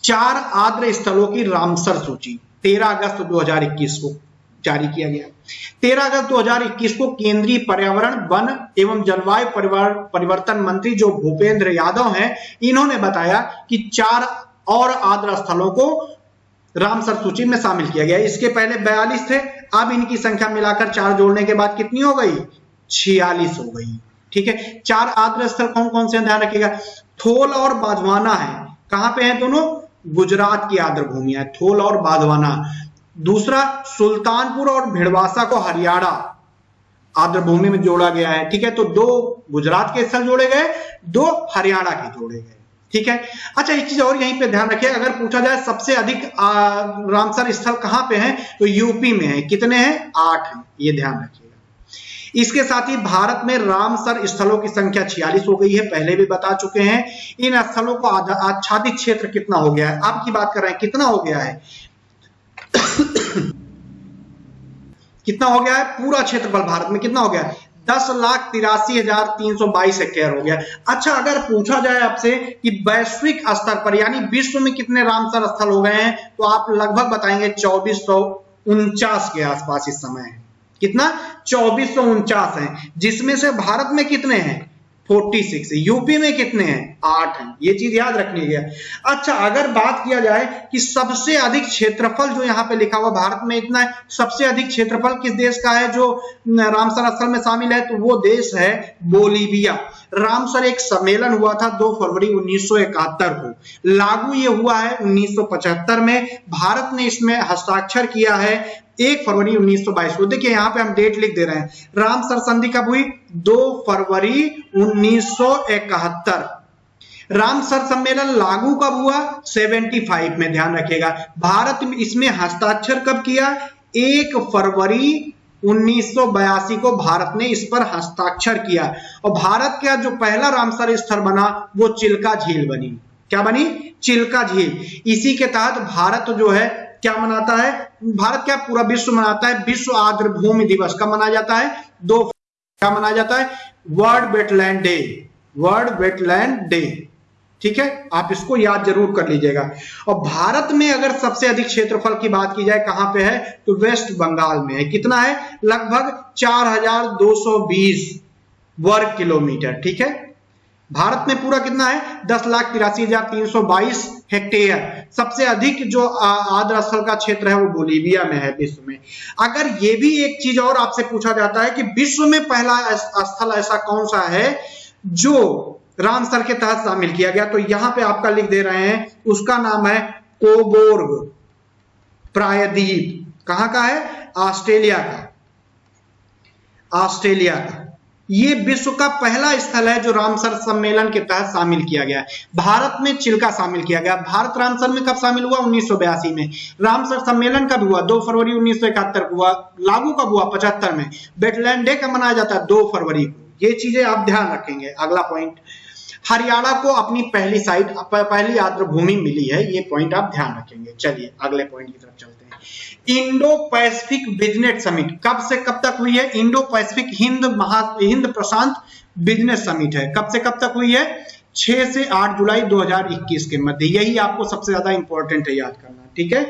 [SPEAKER 1] चार आद्र स्थलों की रामसर सूची। 13 अगस्त 2021 को जारी किया गया। 13 अगस्त 2021 को केंद्रीय पर्यावरण, वन एवं जलवायु परिवर्तन मंत्री जो भूपेंद्र यादव हैं, इन्होंने बताया कि चार और आद्र स्थलों को रामसर सूची में शामिल किया गया। इसके पहले बयालीस थे, अब इनकी संख्या मिलाकर चार जोड़ने के बाद कितनी हो गई? छियालीस हो गई। ठीक है? चार आद्र स्थल कौन कौन से ध्यान रखिएगा। थोल और बाधवाना है। कहाँ पे है दोनों? गुजरात की आद्र भूमि है। थोल और बाधवाना। दूसरा, सुल्तानपुर और भिड़वासा को हरियाणा आद्र भूमि में जोड़ा गया है। ठीक है? तो दो गुजरात के स्थल जोड़े गए, दो हरियाणा के जोड़े गए। ठीक है? अच्छा एक चीज़ और यहीं पे ध्यान रखिए, अगर पूछा जाए सबसे अधिक रामसर स्थल कहाँ पे हैं तो यूपी में है। कितने हैं? आठ हैं। ये ध्यान रखिएगा। इसके साथ ही भारत में रामसर स्थलों की संख्या छियालीस हो गई है, पहले भी बता चुके हैं। इन स्थलों को आच्छादित क्षेत्र कितना हो गया है? अब की बात कर रहे हैं, कितना हो गया है? कितना हो गया है? पूरा क्षेत्रफल भारत में कितना हो गया है? दस लाख तिरासी हज़ार तीन सौ बाईस हेक्टेयर हो गया। अच्छा अगर पूछा जाए आपसे कि वैश्विक स्तर पर, यानी विश्व में कितने रामसर स्थल हो गए हैं तो आप लगभग बताएँगे चौबीस सौ उनचास के आसपास इस समय है। कितना? चौबीस सौ उनचास है। जिसमें से भारत में कितने हैं? 46 यूपी में कितने हैं? आठ हैं। ये चीज़ याद रखनी है। अच्छा अगर बात किया जाए कि सबसे अधिक क्षेत्रफल जो यहाँ पे लिखा हुआ भारत में इतना है, सबसे अधिक क्षेत्रफल किस देश का है जो रामसर स्थल में शामिल है तो वो देश है बोलीविया रामसर एक सम्मेलन हुआ था 2 फरवरी 1971 को। लागू ये हुआ है 1975 में। भारत ने इसमें हस्ताक्षर किया है। एक फरवरी 1922 को। देखिए, यहाँ पे हम डेट लिख दे रहे हैं। रामसर संधि कब हुई? दो फरवरी 1971 रामसर सम्मेलन लागू कब हुआ? 75 में, ध्यान रखिएगा। भारत में इसमें हस्ताक्षर कब किया? एक फरवरी 1982 को भारत ने इस पर हस्ताक्षर किया। और भारत का जो पहला रामसर स्थल बना, वो चिल्का झील बनी। क्या बनी? चिल्का झील। इसी के तहत भारत जो है क्या मनाता है? भारत क्या पूरा विश्व मनाता है? विश्व आर्द्र भूमि दिवस कब मनाया जाता है? दो क्या मनाया जाता है? World wetland day world wetland day ठीक है? आप इसको याद ज़रूर कर लीजिएगा। और भारत में अगर सबसे अधिक क्षेत्रफल की बात की जाए, कहाँ पे है? तो वेस्ट बंगाल में है। कितना है? लगभग 4220 वर्ग किलोमीटर। ठीक है? भारत में पूरा कितना है? दस लाख तिरासी हज़ार तीन सौ बाईस हेक्टेयर। सबसे अधिक जो आद्र स्थल का क्षेत्र है वो बोलीविया में है विश्व में। अगर ये भी एक चीज़ और आपसे पूछा जाता है कि विश्व में पहला स्थल ऐसा कौन सा है जो रामसर के तहत शामिल किया गया तो यहाँ पे आपका लिख दे रहे हैं, उसका नाम है कोबोर्ग प्रायद्वीप। कहाँ का है? ऑस्ट्रेलिया का। ऑस्ट्रेलिया का। ये विश्व का पहला स्थल है जो रामसर सम्मेलन के तहत शामिल किया गया है। भारत में चिल्का शामिल किया गया। भारत रामसर में कब शामिल हुआ? उन्नीस सौ बयासी में। रामसर सम्मेलन कब हुआ? 2 फरवरी उन्नीस सौ इकहत्तर को हुआ। लागू कब हुआ? पचहत्तर में। बेटलैंड डे कब मनाया जाता है? दो फरवरी को। ये चीज़ें आप ध्यान रखेंगे। अगला पॉइंट हरियाणा को अपनी पहली साइट पहली आर्द्र भूमि मिली है। ये पॉइंट आप ध्यान रखेंगे। चलिए, अगले पॉइंट की तरफ़ चलते हैं। इंडो पैसिफिक बिज़नेस समिट कब से कब तक हुई है? इंडो पैसिफिक हिंद महा हिंद प्रशांत बिज़नेस समिट है। कब से कब तक हुई है? 6 से 8 जुलाई 2021 के मध्य। यही आपको सबसे ज़्यादा इंपॉर्टेंट है याद करना, ठीक है?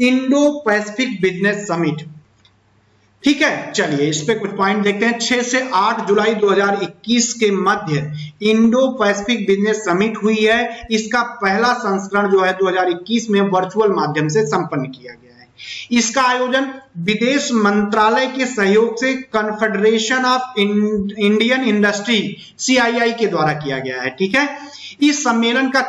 [SPEAKER 1] इंडो पैसिफिक बिज़नेस समिट ठीक है, चलिए इस पे कुछ पॉइंट देखते हैं। 6 से 8 जुलाई 2021 के मध्य इंडो पैसिफिक बिज़नेस समिट हुई है। इसका पहला संस्करण जो है 2021 में वर्चुअल माध्यम से संपन्न किया गया इसका आयोजन विदेश मंत्रालय के सहयोग से confederation of Indian industry CII के द्वारा किया गया है, ठीक है? इस सम्मेलन का,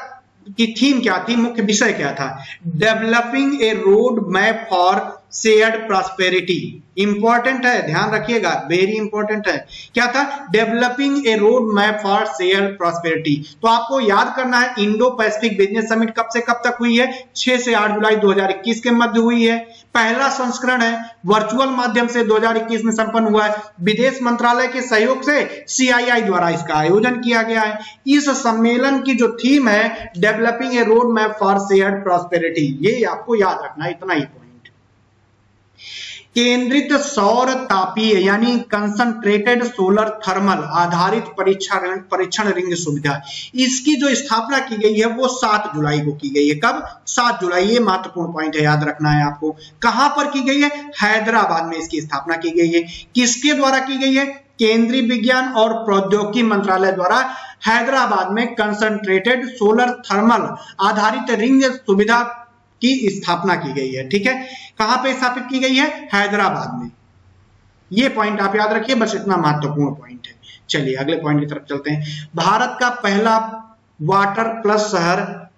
[SPEAKER 1] की थीम क्या थी? मुख्य विषय क्या था? Developing a road map for shared prosperity. Important है, ध्यान रखिएगा वेरी इंपॉर्टेंट है। क्या था? Developing a road map for share prosperity तो आपको याद करना है इंडो पैसिफिक बिज़नेस समिट कब से कब तक हुई है? 6 से 8 जुलाई 2021 के मध्य हुई है। पहला संस्करण है वर्चुअल माध्यम से 2021 में संपन्न हुआ है। विदेश मंत्रालय के सहयोग से सीआईआई द्वारा इसका आयोजन किया गया है। इस सम्मेलन की जो थीम है developing a road map for share prosperity ये आपको याद रखना इतना ही पॉइंट केंद्रित सौर तापीय, यानी कंसंट्रेटेड सोलर थर्मल आधारित परीक्षण परीक्षण रिंग सुविधा। इसकी जो स्थापना की गई है, वो 7 जुलाई को की गई है। कब? 7 जुलाई, ये महत्वपूर्ण पॉइंट है, याद रखना है आपको। कहाँ पर की गई है? हैदराबाद में इसकी स्थापना की गई है। किसके द्वारा की गई है? केंद्रीय विज्ञान और प्रौद्योगिकी मंत्रालय द्वारा हैदराबाद में कंसंट्रेटेड सोलर थर्मल आधारित रिंग सुविधा की स्थापना की गई है, ठीक है? कहाँ पे स्थापित की गई है? हैदराबाद में। ये पॉइंट आप याद रखिए, बस इतना महत्वपूर्ण पॉइंट है। चलिए, अगले पॉइंट की तरफ़ चलते हैं। भारत का पहला वाटर प्लस शहर,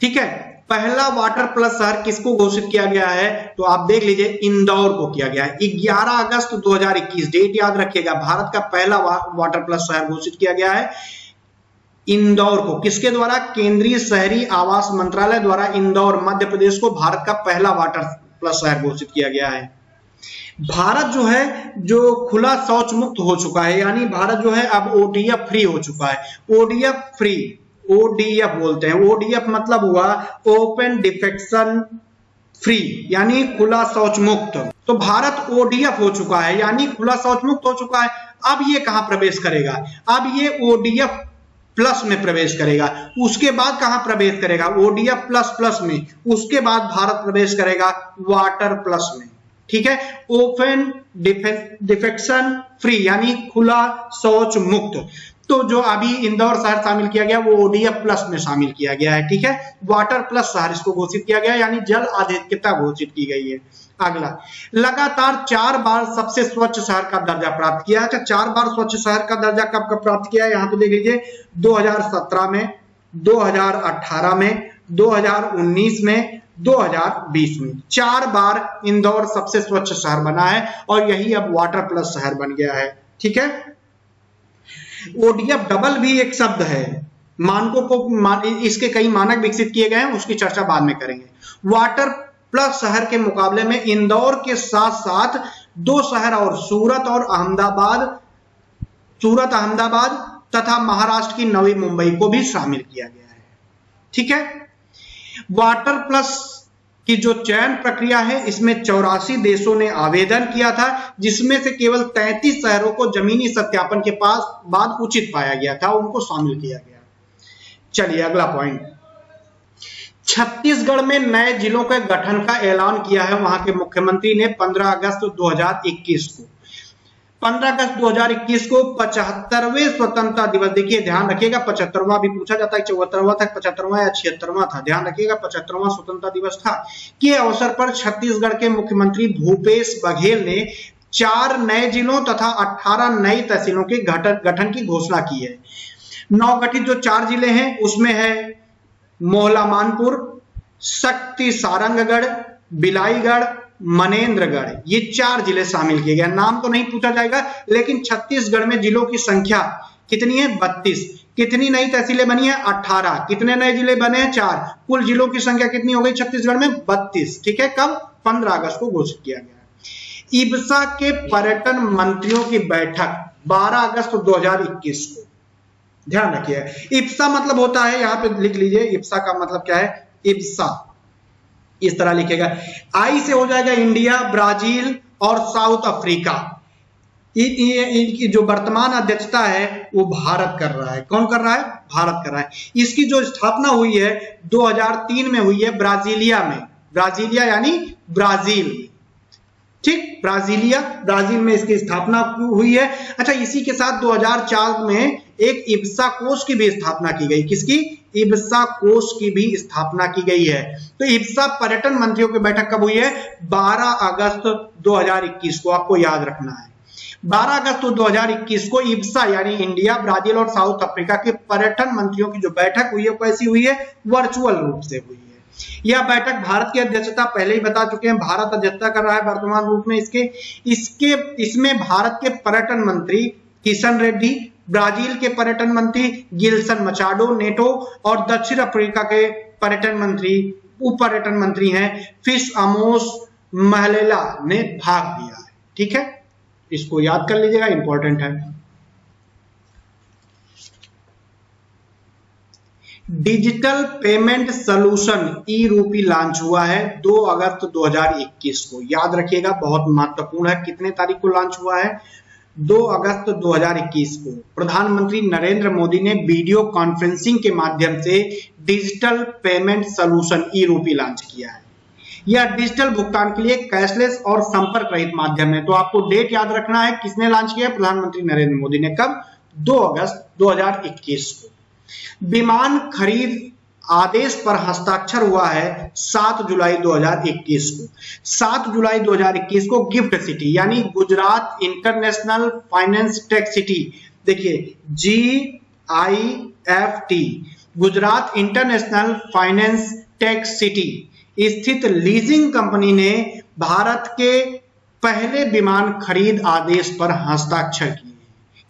[SPEAKER 1] ठीक है? पहला वाटर प्लस शहर किसको घोषित किया गया है? तो आप देख लीजिए, इंदौर को किया गया है। 11 अगस्त 2021 डेट याद रखिएगा, भारत का पहला वाटर प्लस शहर घोषित किया गया है। इंदौर को। किसके द्वारा? केंद्रीय शहरी आवास मंत्रालय द्वारा इंदौर, मध्य प्रदेश को भारत का पहला वाटर प्लस शहर घोषित किया गया है। भारत जो है, जो खुला शौच मुक्त हो चुका है, यानी भारत जो है, अब ओडीएफ फ्री हो चुका है। ओडीएफ फ्री ओडीएफ बोलते हैं। ओडीएफ मतलब हुआ ओपन डिफेक्शन फ्री यानी खुला शौच मुक्त तो भारत ओडीएफ हो चुका है, यानी खुला शौच मुक्त हो चुका है। अब ये कहाँ प्रवेश करेगा? अब ये ओडीएफ प्लस में प्रवेश करेगा। उसके बाद कहाँ प्रवेश करेगा? ओडिया प्लस प्लस में। उसके बाद भारत प्रवेश करेगा वाटर प्लस में। ठीक है? ओपन डिफेक्शन फ्री यानी खुला, शौच मुक्त। तो जो अभी इंदौर शहर शामिल किया गया, वो ओडीएफ प्लस में शामिल किया गया है, ठीक है? वाटर प्लस शहर इसको घोषित किया गया यानी जल आधिक्यता घोषित की गई है। अगला, लगातार चार बार सबसे स्वच्छ शहर का दर्जा प्राप्त किया अच्छा चार बार स्वच्छ शहर का दर्जा कब कब प्राप्त किया है? यहाँ पे देख लीजिए 2017 में 2018 में 2019 में 2020 में। चार बार इंदौर सबसे स्वच्छ शहर बना है और यही अब वाटर प्लस शहर बन गया है, ठीक है? ओडीएफ डबल भी एक शब्द है। मानकों को मान, इसके कई मानक विकसित किए गए हैं उसकी चर्चा बाद में करेंगे। वाटर प्लस शहर के मुकाबले में इंदौर के साथ साथ दो शहर और सूरत और अहमदाबाद सूरत अहमदाबाद तथा महाराष्ट्र की नवी मुंबई को भी शामिल किया गया है। ठीक है? वाटर प्लस की जो चयन प्रक्रिया है, इसमें चौरासी देशों ने आवेदन किया था, जिसमें से केवल 33 शहरों को जमीनी सत्यापन के पास बाद उचित पाया गया था, उनको शामिल किया गया। चलिए अगला पॉइंट छत्तीसगढ़ में नए जिलों के गठन का ऐलान किया है, वहाँ के मुख्यमंत्री ने 15 अगस्त 2021 को। 15 अगस्त 2021 को पचहत्तरवे स्वतंत्रता दिवस। देखिए, ध्यान रखिएगा, पचहत्तरवा भी पूछा जाता है, चौहत्तरवा था, पचहत्तरवा या छिहत्तरवा था? ध्यान रखिएगा, पचहत्तरवा स्वतंत्रता दिवस था। के अवसर पर छत्तीसगढ़ के मुख्यमंत्री भूपेश बघेल ने चार नए जिलों तथा 18 नई तहसीलों के गठन की घोषणा की है। नवगठित जो चार ज़िले हैं, उसमें है मोहला मानपुर, शक्ति सारंगगढ़, बिलाईगढ़ मनेन्द्रगढ़ ये चार ज़िले शामिल किए गए। नाम तो नहीं पूछा जाएगा, लेकिन छत्तीसगढ़ में जिलों की संख्या कितनी है? बत्तीस। कितनी नई तहसीलें बनी है? अठारह। कितने नए ज़िले बने हैं? चार। कुल जिलों की संख्या कितनी हो गई छत्तीसगढ़ में? बत्तीस। ठीक है, कब? पंद्रह अगस्त को घोषित किया गया इब्सा के पर्यटन मंत्रियों की बैठक 12 अगस्त 2021 को। ध्यान रखिए इप्सा मतलब होता है, यहाँ पे लिख लीजिए इप्सा का मतलब क्या है? इप्सा इस तरह लिखेगा। आई से हो जाएगा इंडिया, ब्राज़ील और साउथ अफ्रीका। इनकी जो वर्तमान अध्यक्षता है, वो भारत कर रहा है। कौन कर रहा है? भारत कर रहा है। इसकी जो स्थापना हुई है 2003 में हुई है ब्राजीलिया में। ब्राजीलिया यानी ब्राज़ील। ठीक? ब्राजीलिया, ब्राज़ील में इसकी स्थापना हुई है। अच्छा इसी के साथ 2004 में एक इब्सा कोष की भी स्थापना की गई। किसकी? इब्सा कोष की भी स्थापना की गई है। तो इब्सा पर्यटन मंत्रियों की बैठक कब हुई है? 12 अगस्त 2021 को। आपको याद रखना है। 12 अगस्त 2021 को इब्सा यानी इंडिया, ब्राज़ील और साउथ अफ्रीका के पर्यटन मंत्रियों की जो बैठक हुई है कैसी हुई है? वर्चुअल रूप से हुई है। यह बैठक भारत की अध्यक्षता पहले ही बता चुके हैं। भारत अध्यक्षता कर रहा है वर्तमान रूप में इसके। इसके, इसमें भारत के पर्यटन मंत्री किशन रेड्डी ब्राज़ील के पर्यटन मंत्री गिल्सन मचाडो, नेटो और दक्षिण अफ्रीका के पर्यटन मंत्री उप पर्यटन मंत्री हैं फ़िश अमोस महलेला ने भाग लिया है। ठीक है? इसको याद कर लीजिएगा इंपॉर्टेंट है। डिजिटल पेमेंट सोल्यूशन ई रूपी लॉन्च हुआ है 2 अगस्त 2021 को। याद रखिएगा, बहुत महत्वपूर्ण है, कितने तारीख को लॉन्च हुआ है? 2 अगस्त 2021 को प्रधानमंत्री नरेंद्र मोदी ने वीडियो कॉन्फ्रेंसिंग के माध्यम से डिजिटल पेमेंट सोल्यूशन ई रूपी लॉन्च किया है। यह डिजिटल भुगतान के लिए कैशलेस और संपर्क रहित माध्यम है। तो आपको डेट याद रखना है, किसने लॉन्च किया प्रधानमंत्री नरेंद्र मोदी ने कब 2 अगस्त 2021 को। विमान खरीद आदेश पर हस्ताक्षर हुआ है 7 जुलाई 2021 को। 7 जुलाई 2021 को गिफ्ट सिटी, यानी Gujarat international finance tech city, देखिए G I F T Gujarat international finance tech city, स्थित लीजिंग कंपनी ने भारत के पहले विमान खरीद आदेश पर हस्ताक्षर किए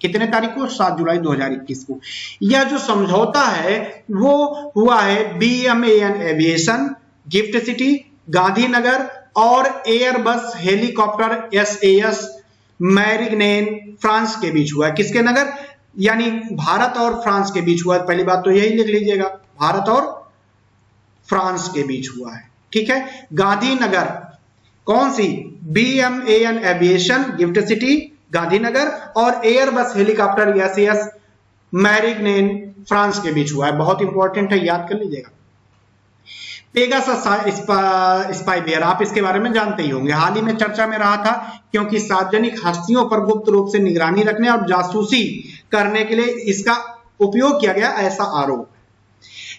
[SPEAKER 1] कितने तारीख को? सात जुलाई 2021 को। यह जो समझौता है, वो हुआ है B M N aviation gift city Gandhinagar और Airbus helicopter S A S Marignane France के बीच हुआ है। किसके नगर? यानी भारत और फ्रांस के बीच हुआ है। पहली बात तो यही लिख लीजिएगा, भारत और फ्रांस के बीच हुआ है। ठीक है? गांधीनगर, कौन सी? B M A N aviation gift city Gandhinagar और एयर बस हेलीकॉप्टर एस मैरिग्नेन फ्रांस के बीच हुआ है। बहुत इंपॉर्टेंट है, याद कर लीजिएगा। पेगासस स्पाईवेयर आप इसके बारे में जानते ही होंगे। हाल ही में चर्चा में रहा था क्योंकि सार्वजनिक हस्तियों पर गुप्त रूप से निगरानी रखने और जासूसी करने के लिए इसका उपयोग किया गया ऐसा आरोप।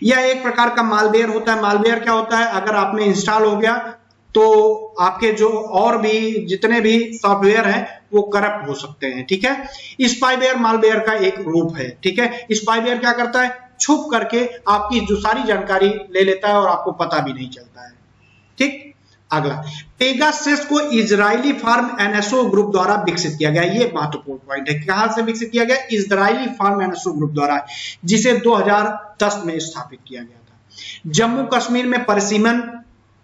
[SPEAKER 1] यह एक प्रकार का मालवेयर होता है। मालवेयर क्या होता है? अगर आप में इंस्टॉल हो गया तो आपके जो और भी जितने भी सॉफ्टवेयर हैं, वो करप्ट हो सकते हैं, ठीक है? स्पाईवेयर मालवेयर का एक रूप है, ठीक है? स्पाईवेयर क्या करता है? छुप करके आपकी जो सारी जानकारी ले लेता है और आपको पता भी नहीं चलता है, ठीक? अगला पेगासेस को इजरायली फार्म एनएसओ ग्रुप द्वारा विकसित किया गया, ये महत्वपूर्ण पॉइंट है। कहाँ से विकसित किया गया? इजरायली फार्म एनएसओ ग्रुप द्वारा, जिसे 2010 में स्थापित किया गया था। जम्मू कश्मीर में परिसीमन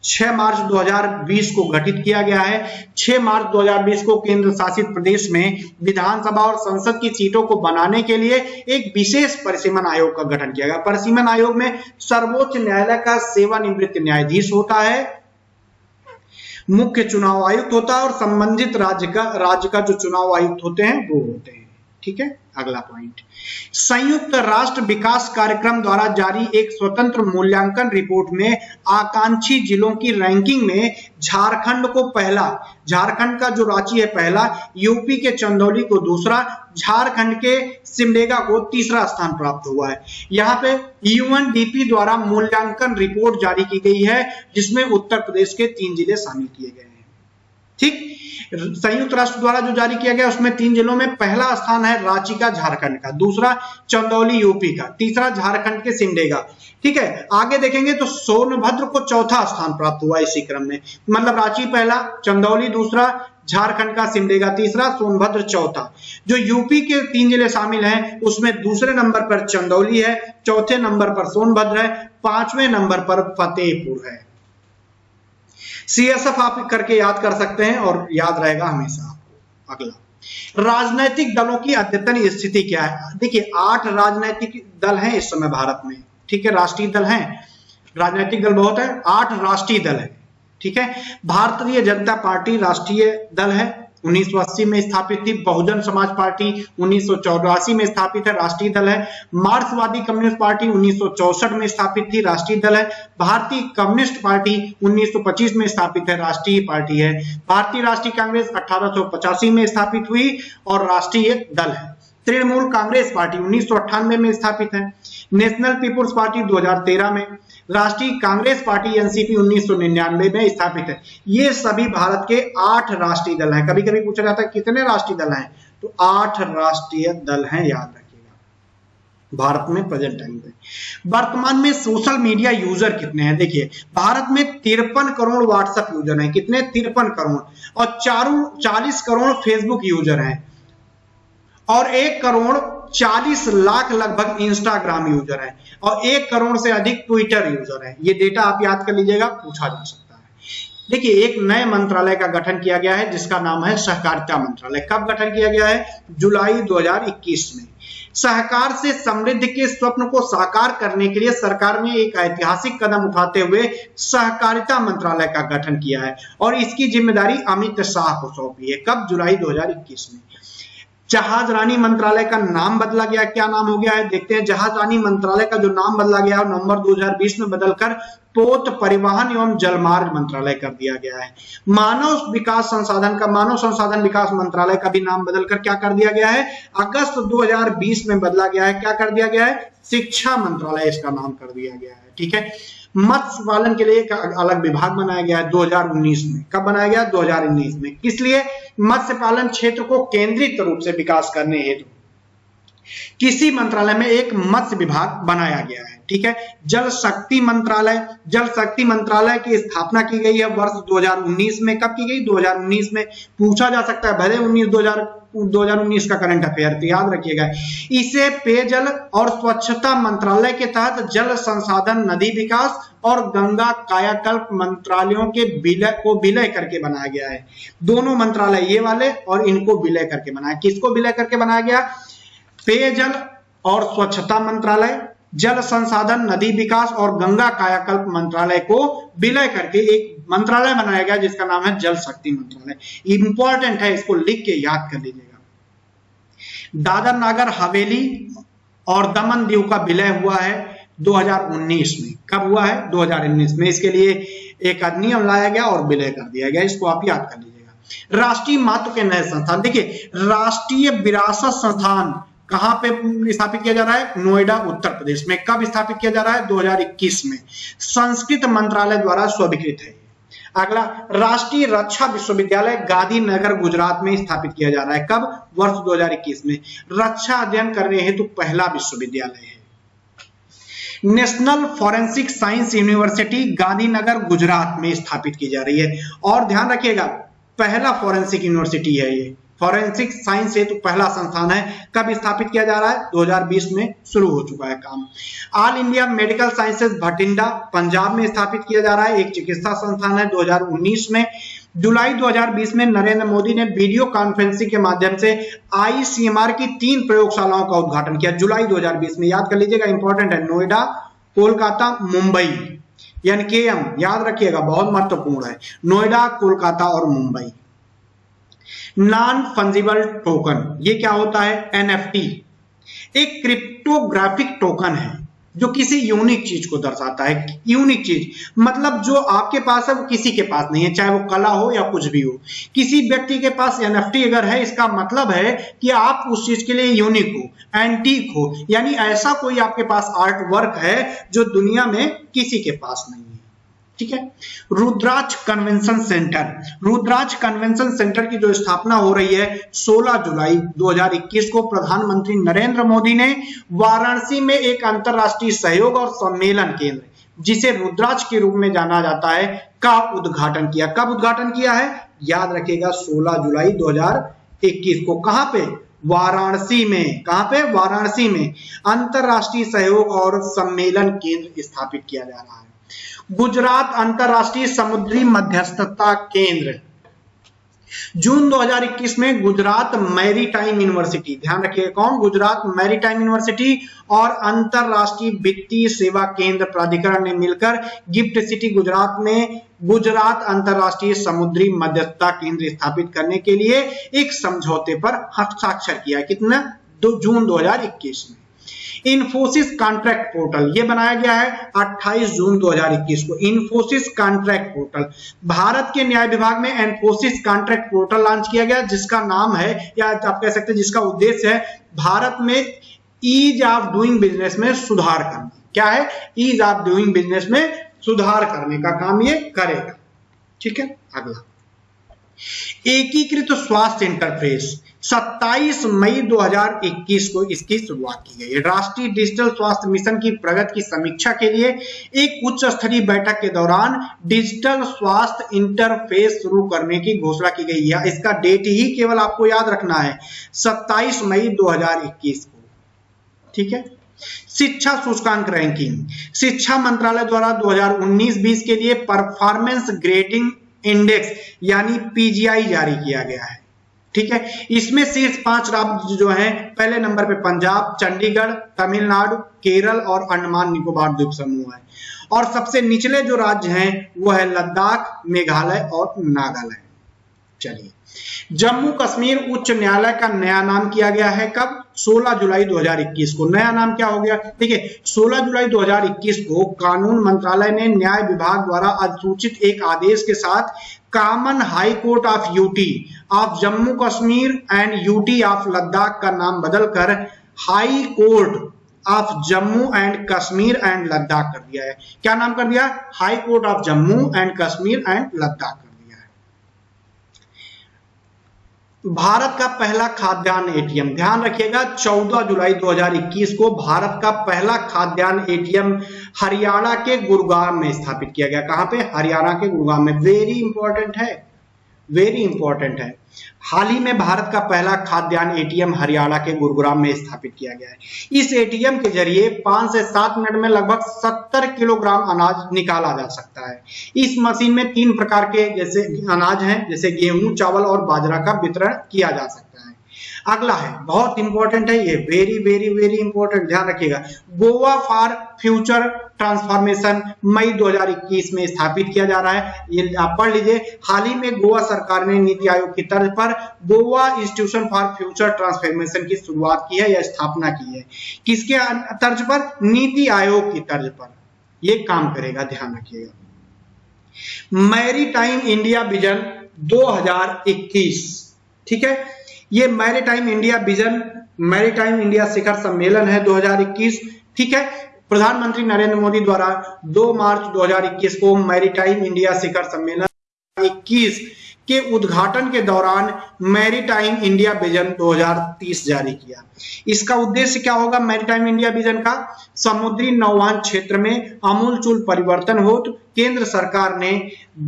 [SPEAKER 1] 6 मार्च 2020 को गठित किया गया है। 6 मार्च 2020 को केंद्र शासित प्रदेश में विधानसभा और संसद की सीटों को बनाने के लिए एक विशेष परिसीमन आयोग का गठन किया गया। परिसीमन आयोग में सर्वोच्च न्यायालय का सेवानिवृत्त न्यायाधीश होता है, मुख्य चुनाव आयुक्त होता है और संबंधित राज्य का राज्य का जो चुनाव आयुक्त होते हैं वो होते हैं। ठीक है? अगला पॉइंट संयुक्त राष्ट्र विकास कार्यक्रम द्वारा जारी एक स्वतंत्र मूल्यांकन रिपोर्ट में आकांक्षी जिलों की रैंकिंग में झारखंड को पहला, झारखंड का जो रांची है पहला यूपी के चंदौली को दूसरा, झारखंड के सिमडेगा को तीसरा स्थान प्राप्त हुआ है। यहाँ पे यूएनडीपी द्वारा मूल्यांकन रिपोर्ट जारी की गई है, जिसमें उत्तर प्रदेश के तीन ज़िले शामिल किए गए हैं। ठीक? संयुक्त राष्ट्र द्वारा जो जारी किया गया, उसमें तीन जिलों में पहला स्थान है रांची का, झारखंड का। दूसरा चंदौली, यूपी का। तीसरा झारखंड के सिमडेगा ठीक है, आगे देखेंगे तो सोनभद्र को चौथा स्थान प्राप्त हुआ इसी क्रम में। मतलब रांची पहला, चंदौली दूसरा, झारखंड का सिमडेगा तीसरा, सोनभद्र चौथा। जो यूपी के तीन ज़िले शामिल हैं, उसमें दूसरे नंबर पर चंदौली है, चौथे नंबर पर सोनभद्र है, पाँचवें नंबर पर फतेहपुर है। सीएसएफ आप करके याद कर सकते हैं और याद रहेगा हमेशा आपको। अगला। राजनीतिक दलों की अद्यतन स्थिति क्या है? देखिए, आठ राजनीतिक दल हैं इस समय भारत में। ठीक है, राष्ट्रीय दल हैं। राजनीतिक दल बहुत है, आठ राष्ट्रीय दल है। ठीक है, भारतीय जनता पार्टी राष्ट्रीय दल है। 1980 में स्थापित थी, बहुजन समाज पार्टी उन्नीस सौ चौरासी में स्थापित है, राष्ट्रीय दल है। मार्क्सवादी कम्युनिस्ट पार्टी उन्नीस में स्थापित थी, राष्ट्रीय दल है। भारतीय कम्युनिस्ट पार्टी 1925 में स्थापित है, राष्ट्रीय पार्टी है। भारतीय राष्ट्रीय कांग्रेस अठारह सौ पचासी में स्थापित हुई और राष्ट्रीय दल है। तृणमूल कांग्रेस पार्टी उन्नीस सौ अट्ठानवे में स्थापित है। नेशनल पीपुल्स पार्टी 2013 में। राष्ट्रीय कांग्रेस पार्टी एनसीपी 1999 में स्थापित है। ये सभी भारत के आठ राष्ट्रीय दल हैं। कभी कभी पूछा जाता है, कितने राष्ट्रीय दल हैं? तो आठ राष्ट्रीय दल हैं, याद रखिएगा। भारत में प्रेजेंट टाइम पे। वर्तमान में सोशल मीडिया यूज़र कितने हैं? देखिए, भारत में तिरपन करोड़ व्हाट्सएप यूज़र हैं। कितने? तिरपन करोड़। और चारों, चालीस करोड़ फेसबुक यूज़र हैं। और एक करोड़ 40 लाख लगभग इंस्टाग्राम यूज़र है। और एक करोड़ से अधिक ट्विटर यूज़र है। ये डेटा आप याद कर लीजिएगा, पूछा जा सकता है। देखिए, एक नए मंत्रालय का गठन किया गया है, जिसका नाम है सहकारिता मंत्रालय। कब गठन किया गया है? जुलाई 2021 में। सहकार से समृद्ध के स्वप्न को साकार करने के लिए सरकार ने एक ऐतिहासिक कदम उठाते हुए सहकारिता मंत्रालय का गठन किया है। और इसकी ज़िम्मेदारी अमित शाह को सौंपी है। कब? जुलाई 2021 में। जहाज़ रानी मंत्रालय का नाम बदला गया, क्या नाम हो गया है? देखते हैं, जहाज़ रानी मंत्रालय का जो नाम बदला गया है नवंबर 2020 में बदलकर पोत परिवहन एवं जलमार्ग मंत्रालय कर दिया गया है। मानव विकास संसाधन का, मानव संसाधन विकास मंत्रालय का भी नाम बदलकर क्या कर दिया गया है? अगस्त 2020 में बदला गया है, क्या कर दिया गया है? शिक्षा मंत्रालय इसका नाम कर दिया गया है, ठीक है? मत्स्य पालन के लिए एक अलग विभाग बनाया गया है 2019 में। कब बनाया गया? 2019 में। किस लिए? मत्स्य पालन क्षेत्र को केंद्रित रूप से विकास करने हेतु किसी मंत्रालय में एक मत्स्य विभाग बनाया गया है। ठीक है? जल शक्ति मंत्रालय, जल शक्ति मंत्रालय की स्थापना की गई है वर्ष 2019 में। कब की गई? 2019 में। पूछा जा सकता है, भले 19 2000 2019 का करंट अफेयर तो याद रखिएगा। इसे पेयजल और स्वच्छता मंत्रालय के तहत जल संसाधन नदी विकास और गंगा कायाकल्प मंत्रालयों के विलय को विलय करके बनाया गया है। दोनों मंत्रालय ये वाले और इनको विलय करके बनाया। किसको विलय करके बनाया गया? पेयजल और स्वच्छता मंत्रालय जल संसाधन, नदी विकास और गंगा कायाकल्प मंत्रालय को विलय करके एक मंत्रालय बनाया गया, जिसका नाम है जल शक्ति मंत्रालय। इंपॉर्टेंट है, इसको लिख के याद कर लीजिएगा। दादर नागर हवेली और दमन दीव का विलय हुआ है 2019 में। कब हुआ है? 2019 में। इसके लिए एक अधिनियम लाया गया और विलय कर दिया गया। इसको आप याद कर लीजिएगा। राष्ट्रीय महत्व के नए संस्थान। देखिए, राष्ट्रीय विरासत संस्थान कहाँ पे स्थापित किया जा रहा है? नोएडा, उत्तर प्रदेश में। कब स्थापित किया जा रहा है? 2021 में। संस्कृत मंत्रालय द्वारा स्वीकृत है। अगला, राष्ट्रीय रक्षा विश्वविद्यालय गांधीनगर, गुजरात में स्थापित किया जा रहा है। कब? वर्ष 2021 में। रक्षा अध्ययन करने हेतु तो पहला विश्वविद्यालय है। National forensic science university Gandhinagar, Gujarat में स्थापित की जा रही है। और ध्यान रखिएगा, पहला फॉरेंसिक यूनिवर्सिटी है ये। फॉरेंसिक साइंस हेतु पहला संस्थान है, कब स्थापित किया जा रहा है? 2020 में शुरू हो चुका है काम। All India medical sciences Bathinda, Punjab में स्थापित किया जा रहा है, एक चिकित्सा संस्थान है 2019 में। जुलाई 2020 में नरेंद्र मोदी ने वीडियो कॉन्फ्रेंसिंग के माध्यम से आईसीएमआर की तीन प्रयोगशालाओं का उद्घाटन किया। जुलाई 2020 में, याद कर लीजिएगा इंपॉर्टेंट है, नोएडा, कोलकाता, मुंबई। यानी के याद रखिएगा, बहुत महत्वपूर्ण है। नोएडा, कोलकाता और मुंबई। नॉन फंजिबल टोकन ये क्या होता है? एनएफटी एक क्रिप्टोग्राफिक टोकन है, जो किसी यूनिक चीज़ को दर्शाता है। यूनिक चीज़ मतलब जो आपके पास है, वो किसी के पास नहीं है, चाहे वो कला हो या कुछ भी हो। किसी व्यक्ति के पास एनएफटी अगर है, इसका मतलब है कि आप उस चीज़ के लिए यूनिक हो एंटीक हो। यानी ऐसा कोई आपके पास आर्ट वर्क है, जो दुनिया में किसी के पास नहीं है। ठीक है? Rudraksh convention centre. Rudraksh convention centre की जो स्थापना हो रही है 16 जुलाई 2021 को प्रधानमंत्री नरेंद्र मोदी ने वाराणसी में एक अंतरराष्ट्रीय सहयोग और सम्मेलन केंद्र, जिसे रुद्राज के रूप में जाना जाता है, का उद्घाटन किया। कब उद्घाटन किया है? याद रखेगा 16 जुलाई 2021 को। कहाँ पे? वाराणसी में। कहाँ पे? वाराणसी में। अंतरराष्ट्रीय सहयोग और सम्मेलन केंद्र स्थापित किया जा रहा है। गुजरात अंतरराष्ट्रीय समुद्री मध्यस्थता केंद्र। जून 2021 में गुजरात मैरीटाइम यूनिवर्सिटी। ध्यान रखिएगा कौन? गुजरात मैरीटाइम यूनिवर्सिटी और अंतरराष्ट्रीय वित्तीय सेवा केंद्र प्राधिकरण ने मिलकर गिफ्ट सिटी गुजरात में गुजरात अंतरराष्ट्रीय समुद्री मध्यस्थता केंद्र स्थापित करने के लिए एक समझौते पर हस्ताक्षर किया। कितना? दो जून 2021 में। इन्फोसिस कॉन्ट्रैक्ट पोर्टल, ये बनाया गया है 28 जून 2021 को, इन्फोसिस कॉन्ट्रैक्ट पोर्टल। भारत के न्याय विभाग में इन्फोसिस कॉन्ट्रैक्ट पोर्टल लॉन्च किया गया, जिसका नाम है, या आप कह सकते हैं जिसका उद्देश्य है, भारत में ईज ऑफ़ डूइंग बिज़नेस में सुधार करना। क्या है? ईज ऑफ़ डूइंग बिज़नेस में सुधार करने का काम ये करेगा। ठीक है? अगला। एकीकृत स्वास्थ्य इंटरफेस 27 मई 2021 को इसकी शुरुआत की गई राष्ट्रीय डिजिटल स्वास्थ्य मिशन की प्रगति की समीक्षा के लिए एक उच्च स्तरीय बैठक के दौरान डिजिटल स्वास्थ्य इंटरफेस शुरू करने की घोषणा की गई। है इसका डेट ही केवल आपको याद रखना है 27 मई 2021 को। ठीक है? शिक्षा सूचकांक रैंकिंग शिक्षा मंत्रालय द्वारा 2019-20 के लिए परफॉर्मेंस ग्रेडिंग इंडेक्स, यानी पीजीआई जारी किया गया है। ठीक है? इसमें शीर्ष पाँच राज्य जो हैं, पहले नंबर पे पंजाब, चंडीगढ़, तमिलनाडु, केरल और अंडमान निकोबार द्वीप समूह है। और सबसे निचले जो राज्य हैं, वो है लद्दाख, मेघालय और नागालैंड। चलिए। जम्मू कश्मीर उच्च न्यायालय का नया नाम किया गया है कब? 16 जुलाई 2021 को। नया नाम क्या हो गया? ठीक है 16 जुलाई 2021 को कानून मंत्रालय ने न्याय विभाग द्वारा अधिसूचित एक आदेश के साथ common high court of UT, of Jammu Kashmir and UT of Ladakh का नाम बदलकर high court of Jammu and Kashmir and Ladakh कर दिया है। क्या नाम कर दिया? High court of Jammu and Kashmir and Ladakh. Bharat का पहला खाद्यान्न एटीएम। ध्यान रखिएगा 14 जुलाई 2021 को भारत का पहला खाद्यान्न एटीएम हरियाणा के गुरुग्राम में स्थापित किया गया। कहाँ पे? हरियाणा के गुरुग्राम में। वेरी इंपॉर्टेंट है। वेरी इंपॉर्टेंट है। हाल ही में भारत का पहला खाद्यान्न एटीएम हरियाणा के गुरुग्राम में स्थापित किया गया है। इस एटीएम के ज़रिए पाँच से सात मिनट में लगभग सत्तर किलोग्राम अनाज निकाला जा सकता है। इस मशीन में तीन प्रकार के जैसे अनाज हैं, जैसे गेहूँ, चावल और बाजरा का वितरण किया जा सकता है। अगला है, बहुत इंपॉर्टेंट है ये, वेरी वेरी वेरी इंपॉर्टेंट, ध्यान रखिएगा, गोवा फॉर फ्यूचर ट्रांसफॉर्मेशन मई 2021 में स्थापित किया जा रहा है। ये आप पढ़ लीजिए। हाल ही में गोवा सरकार ने नीति आयोग की तर्ज पर Goa institution for future transformation की शुरुआत की है या स्थापना की है। किसके तर्ज पर? नीति आयोग की तर्ज पर। ये काम करेगा, ध्यान रखिएगा। मैरी टाइम इंडिया विजन 2021 ठीक है? ये maritime India vision, maritime India शिखर सम्मेलन है 2021 ठीक है? प्रधानमंत्री नरेंद्र मोदी द्वारा 2 मार्च 2021 को मैरीटाइम इंडिया शिखर सम्मेलन 21 के उद्घाटन के दौरान मैरीटाइम इंडिया विजन 2030 जारी किया। इसका उद्देश्य क्या होगा मैरीटाइम इंडिया विजन का? समुद्री नौवान क्षेत्र में अमूलचूल परिवर्तन हो तो केंद्र सरकार ने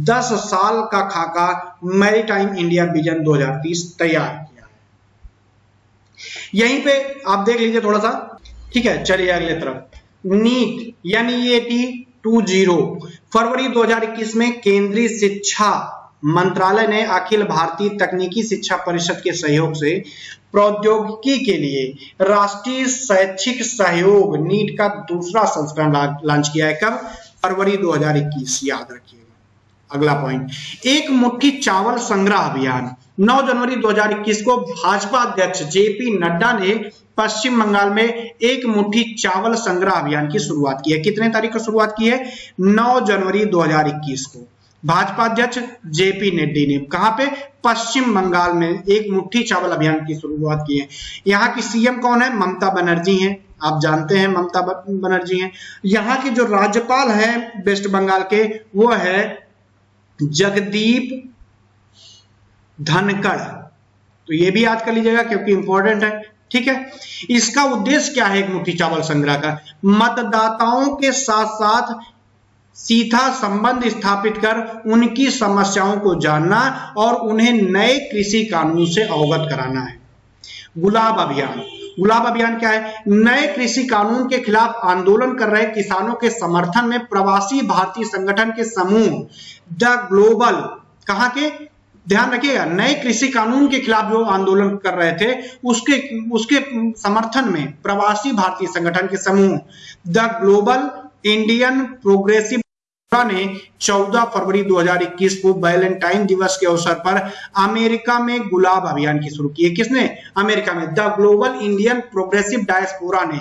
[SPEAKER 1] 10 साल का खाका मैरीटाइम इंडिया विजन 2030 तैयार किया। यहीं पे आप देख लीजिए थोड़ा सा। ठीक है, चलिए अगले तरफ़। नीट, यानी ये टी टू ज़ीरो। फरवरी 2021 में केंद्रीय शिक्षा मंत्रालय ने अखिल भारतीय तकनीकी शिक्षा परिषद के सहयोग से प्रौद्योगिकी के लिए राष्ट्रीय शैक्षिक सहयोग नीट का दूसरा संस्करण लॉन्च किया है। कब? फरवरी 2021 याद रखिएगा। अगला पॉइंट एक मुट्ठी चावल संग्रह अभियान। 9 जनवरी 2021 को भाजपा अध्यक्ष जेपी नड्डा ने पश्चिम बंगाल में एक मुट्ठी चावल संग्रह अभियान की शुरुआत की है। कितने तारीख को शुरुआत की है? 9 जनवरी 2021 को। भाजपा अध्यक्ष जेपी नड्डी ने कहा पे पश्चिम बंगाल में एक मुट्ठी चावल अभियान की शुरुआत की है। यहाँ की सीएम कौन है? ममता बनर्जी हैं। आप जानते हैं ममता बनर्जी हैं। यहाँ के जो राज्यपाल हैं वेस्ट बंगाल के, वो है जगदीप धनखड़। तो ये भी याद कर लीजिएगा क्योंकि इंपॉर्टेंट है। ठीक है? इसका उद्देश्य क्या है एक मुट्ठी चावल संग्रह का? मतदाताओं के साथ साथ सीधा संबंध स्थापित कर उनकी समस्याओं को जानना और उन्हें नए कृषि कानून से अवगत कराना है। गुलाब अभियान। गुलाब अभियान क्या है? नए कृषि कानून के खिलाफ आंदोलन कर रहे किसानों के समर्थन में प्रवासी भारतीय संगठन के समूह, द ग्लोबल, कहा के? ध्यान रखिएगा, नए कृषि कानून के खिलाफ जो आंदोलन कर रहे थे, उसके उसके समर्थन में प्रवासी भारतीय संगठन के समूह, द ग्लोबल इंडियन प्रोग्रेसिव ने 14 फरवरी 2021 को वैलेंटाइन दिवस के अवसर पर अमेरिका में गुलाब अभियान की शुरू की है। किसने? अमेरिका में। The global Indian progressive diaspora ने।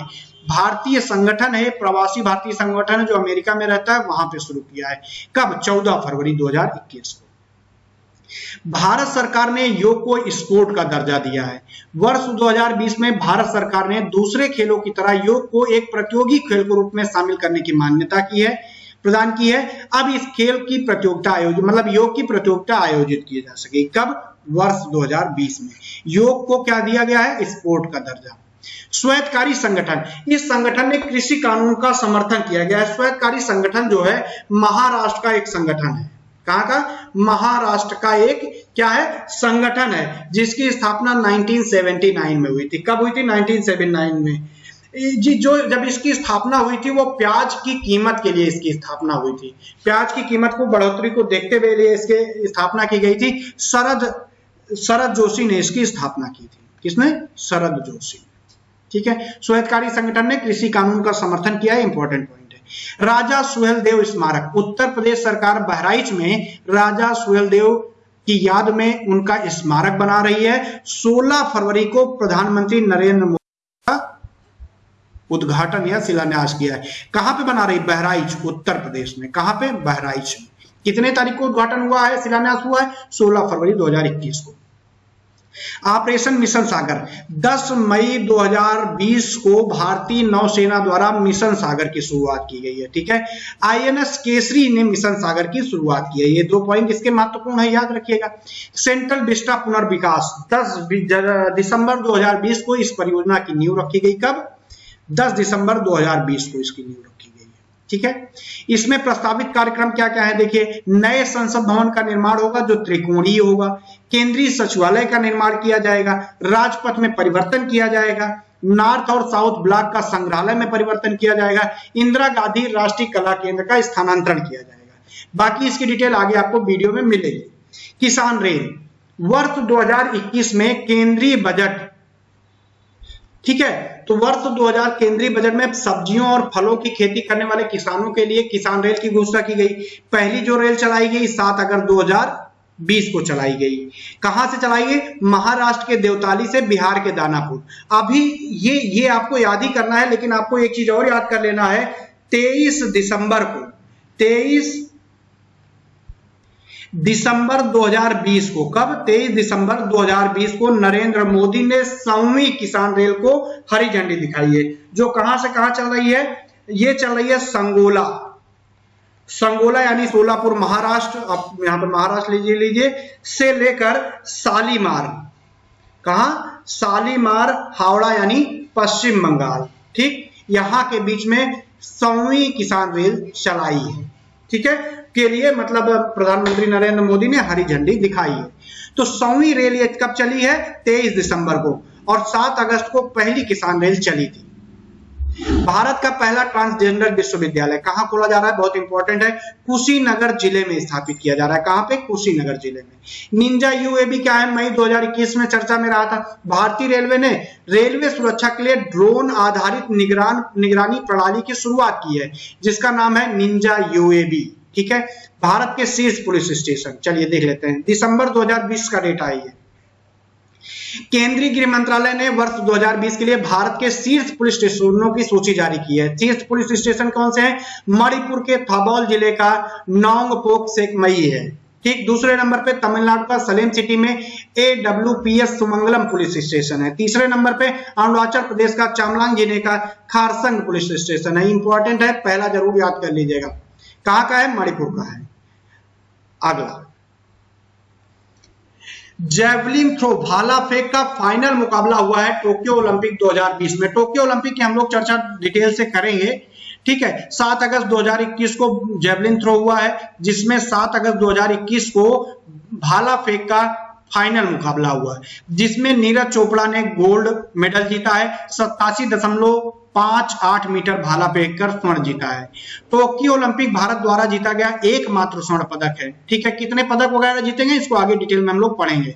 [SPEAKER 1] भारतीय संगठन है, प्रवासी भारतीय संगठन जो अमेरिका में रहता है, वहाँ पे शुरू किया है। कब? 14 फरवरी 2021 को। भारत सरकार ने योग को स्पोर्ट का दर्जा दिया है। वर्ष 2020 में भारत सरकार ने दूसरे खेलों की तरह योग को एक प्रतियोगी खेल के रूप में शामिल करने की मान्यता की है, प्रदान की है। अब इस खेल की प्रतियोगिता आयोजित मतलब योग की प्रतियोगिता आयोजित की जा सके कब? वर्ष 2020 में। योग को क्या दिया गया है? स्पोर्ट का दर्जा। स्वायत्तकारी संगठन। इस संगठन ने कृषि कानून का समर्थन किया गया है। स्वायत्तकारी संगठन जो है, महाराष्ट्र का एक संगठन है। कहा का महाराष्ट्र का एक, क्या है? संगठन है, जिसकी स्थापना 1979 में हुई थी। कब हुई थी? 1979 में। जी, जो जब इसकी स्थापना हुई थी, वो प्याज की कीमत के लिए इसकी स्थापना हुई थी। प्याज की कीमत को, बढ़ोतरी को देखते हुए लिए इसके, स्थापना की गई थी। शरद शरद जोशी ने इसकी स्थापना की थी। किसने? शरद जोशी। ठीक है? स्वायत्तकारी संगठन ने कृषि कानून का समर्थन किया इंपॉर्टेंट पॉइंट राजा सुहेलदेव स्मारक। उत्तर प्रदेश सरकार बहराइच में राजा सुहेलदेव की याद में उनका स्मारक बना रही है। 16 फरवरी को प्रधानमंत्री नरेंद्र मोदी का उद्घाटन या शिलान्यास किया है। कहाँ पे बना रही बहराइच उत्तर प्रदेश में? कहाँ पे? बहराइच में। कितने तारीख को उद्घाटन हुआ है, शिलान्यास हुआ है? 16 फरवरी 2021 को। ऑपरेशन मिशन सागर 10 मई 2020 को भारतीय नौसेना द्वारा मिशन सागर की शुरुआत की गई है, ठीक है? आईएनएस केसरी ने मिशन सागर की शुरुआत की है, ये दो पॉइंट इसके महत्वपूर्ण है, याद रखिएगा। सेंट्रल विस्टा पुनर्विकास 10 दिसंबर 2020 को इस परियोजना की नींव रखी गई, कब? 10 दिसंबर 2020 को इसकी नींव रखी गई है, ठीक है? इसमें प्रस्तावित कार्यक्रम क्या क्या है, देखिए, नए संसद भवन का निर्माण होगा, जो त्रिकोणीय होगा केंद्रीय सचिवालय का निर्माण किया जाएगा, राजपथ में परिवर्तन किया जाएगा, नॉर्थ और साउथ ब्लॉक का संग्रहालय में परिवर्तन किया जाएगा, इंदिरा गांधी राष्ट्रीय कला केंद्र का स्थानांतरण किया जाएगा। बाकी इसकी डिटेल आगे आपको वीडियो में मिलेगी। किसान रेल, वर्ष 2021 में केंद्रीय बजट, ठीक है? तो वर्ष 2000 केंद्रीय बजट में सब्जियों और फलों की खेती करने वाले किसानों के लिए किसान रेल की घोषणा की गई। पहली जो रेल चलाई गई सात अगस्त 2020 को चलाई गई। कहाँ से चलाई गई? महाराष्ट्र के देवताली से बिहार के दानापुर। अभी ये ये आपको याद ही करना है, लेकिन आपको एक चीज़ और याद कर लेना है। 23 दिसंबर को 23 दिसंबर 2020 को, कब? 23 दिसंबर 2020 को नरेंद्र मोदी ने सौवीं किसान रेल को हरी झंडी दिखाई है। जो कहाँ से कहाँ चल रही है? ये चल रही है संगोला। संगोला यानी सोलापुर, महाराष्ट्र, आप यहाँ पर महाराष्ट्र लीजिए लीजिए, से लेकर सालीमार कहा? सालीमार हावड़ा यानी पश्चिम बंगाल। ठीक? यहाँ के बीच में सौवीं किसान रेल चलाई है। ठीक है? के लिए मतलब प्रधानमंत्री नरेंद्र मोदी ने हरी झंडी दिखाई है। तो सौवीं रेल ये कब चली है? 23 दिसंबर को। और 7 अगस्त को पहली किसान रेल चली थी। भारत का पहला ट्रांसजेंडर विश्वविद्यालय कहाँ खोला जा रहा है? बहुत इंपॉर्टेंट है। कुशीनगर ज़िले में स्थापित किया जा रहा है। कहाँ पे? कुशीनगर ज़िले में। निंजा यूएबी क्या है? मई 2021 में चर्चा में रहा था। भारतीय रेलवे ने रेलवे सुरक्षा के लिए ड्रोन आधारित निगरान, निगरानी प्रणाली की शुरुआत की है, जिसका नाम है निंजा यूएबी ठीक है? भारत के शीर्ष पुलिस स्टेशन। चलिए देख लेते हैं। दिसंबर 2020 का डेटा है केंद्रीय गृह मंत्रालय ने वर्ष 2020 के लिए भारत के शीर्ष पुलिस स्टेशनों की सूची जारी की है। शीर्ष पुलिस स्टेशन कौन से हैं? मणिपुर के थबौल ज़िले का नौंगपोक सेकमई है। ठीक दूसरे नंबर पे तमिलनाडु का सलेम सिटी में A W P S Sumangalam police station है। तीसरे नंबर पे अरुणाचल प्रदेश का चामलांग ज़िले का खारसंग पुलिस स्टेशन है। इंपॉर्टेंट है, पहला ज़रूर याद कर लीजिएगा। कहाँ का है? मणिपुर का है। अगला। जेवलिन थ्रो भाला फेंक का फाइनल मुकाबला हुआ है टोक्यो ओलंपिक 2020 में। टोक्यो ओलंपिक की हम लोग चर्चा डिटेल से करेंगे, ठीक है? 7 अगस्त 2021 को जेवलिन थ्रो हुआ है, जिसमें 7 अगस्त 2021 को भाला फेंक का फाइनल मुकाबला हुआ है, जिसमें नीरज चोपड़ा ने गोल्ड मेडल जीता है, सत्तासी दशमलव पाँच आठ मीटर भाला फेंक कर स्वर्ण जीता है। टोक्यो ओलंपिक भारत द्वारा जीता गया एकमात्र स्वर्ण पदक है। ठीक है, कितने पदक वगैरह जीतेंगे, इसको आगे डिटेल में हम लोग पढ़ेंगे।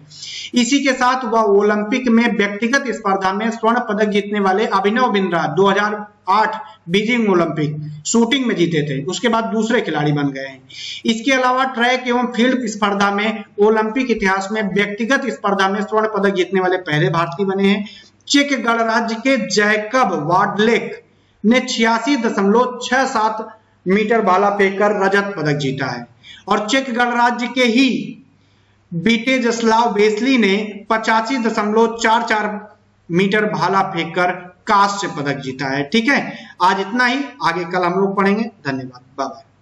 [SPEAKER 1] इसी के साथ वह ओलंपिक में व्यक्तिगत स्पर्धा में स्वर्ण पदक जीतने वाले Abhinav Bindra 2008 Beijing Olympic shooting में जीते थे। उसके बाद दूसरे खिलाड़ी बन गए हैं। इसके अलावा ट्रैक एवं फ़ील्ड स्पर्धा में ओलंपिक इतिहास में व्यक्तिगत स्पर्धा में स्वर्ण पदक जीतने वाले पहले भारतीय बने हैं। चेक गणराज्य के जैकब वाडलेक ने छियासी दशमलव छह सात मीटर भाला फेंककर रजत पदक जीता है। और चेक गणराज्य के ही बीटे जसलाव बेसली ने पचासी दशमलव चार चार मीटर भाला फेंककर कांस्य पदक जीता है। ठीक है, आज इतना ही। आगे कल हम लोग पढ़ेंगे। धन्यवाद। बाय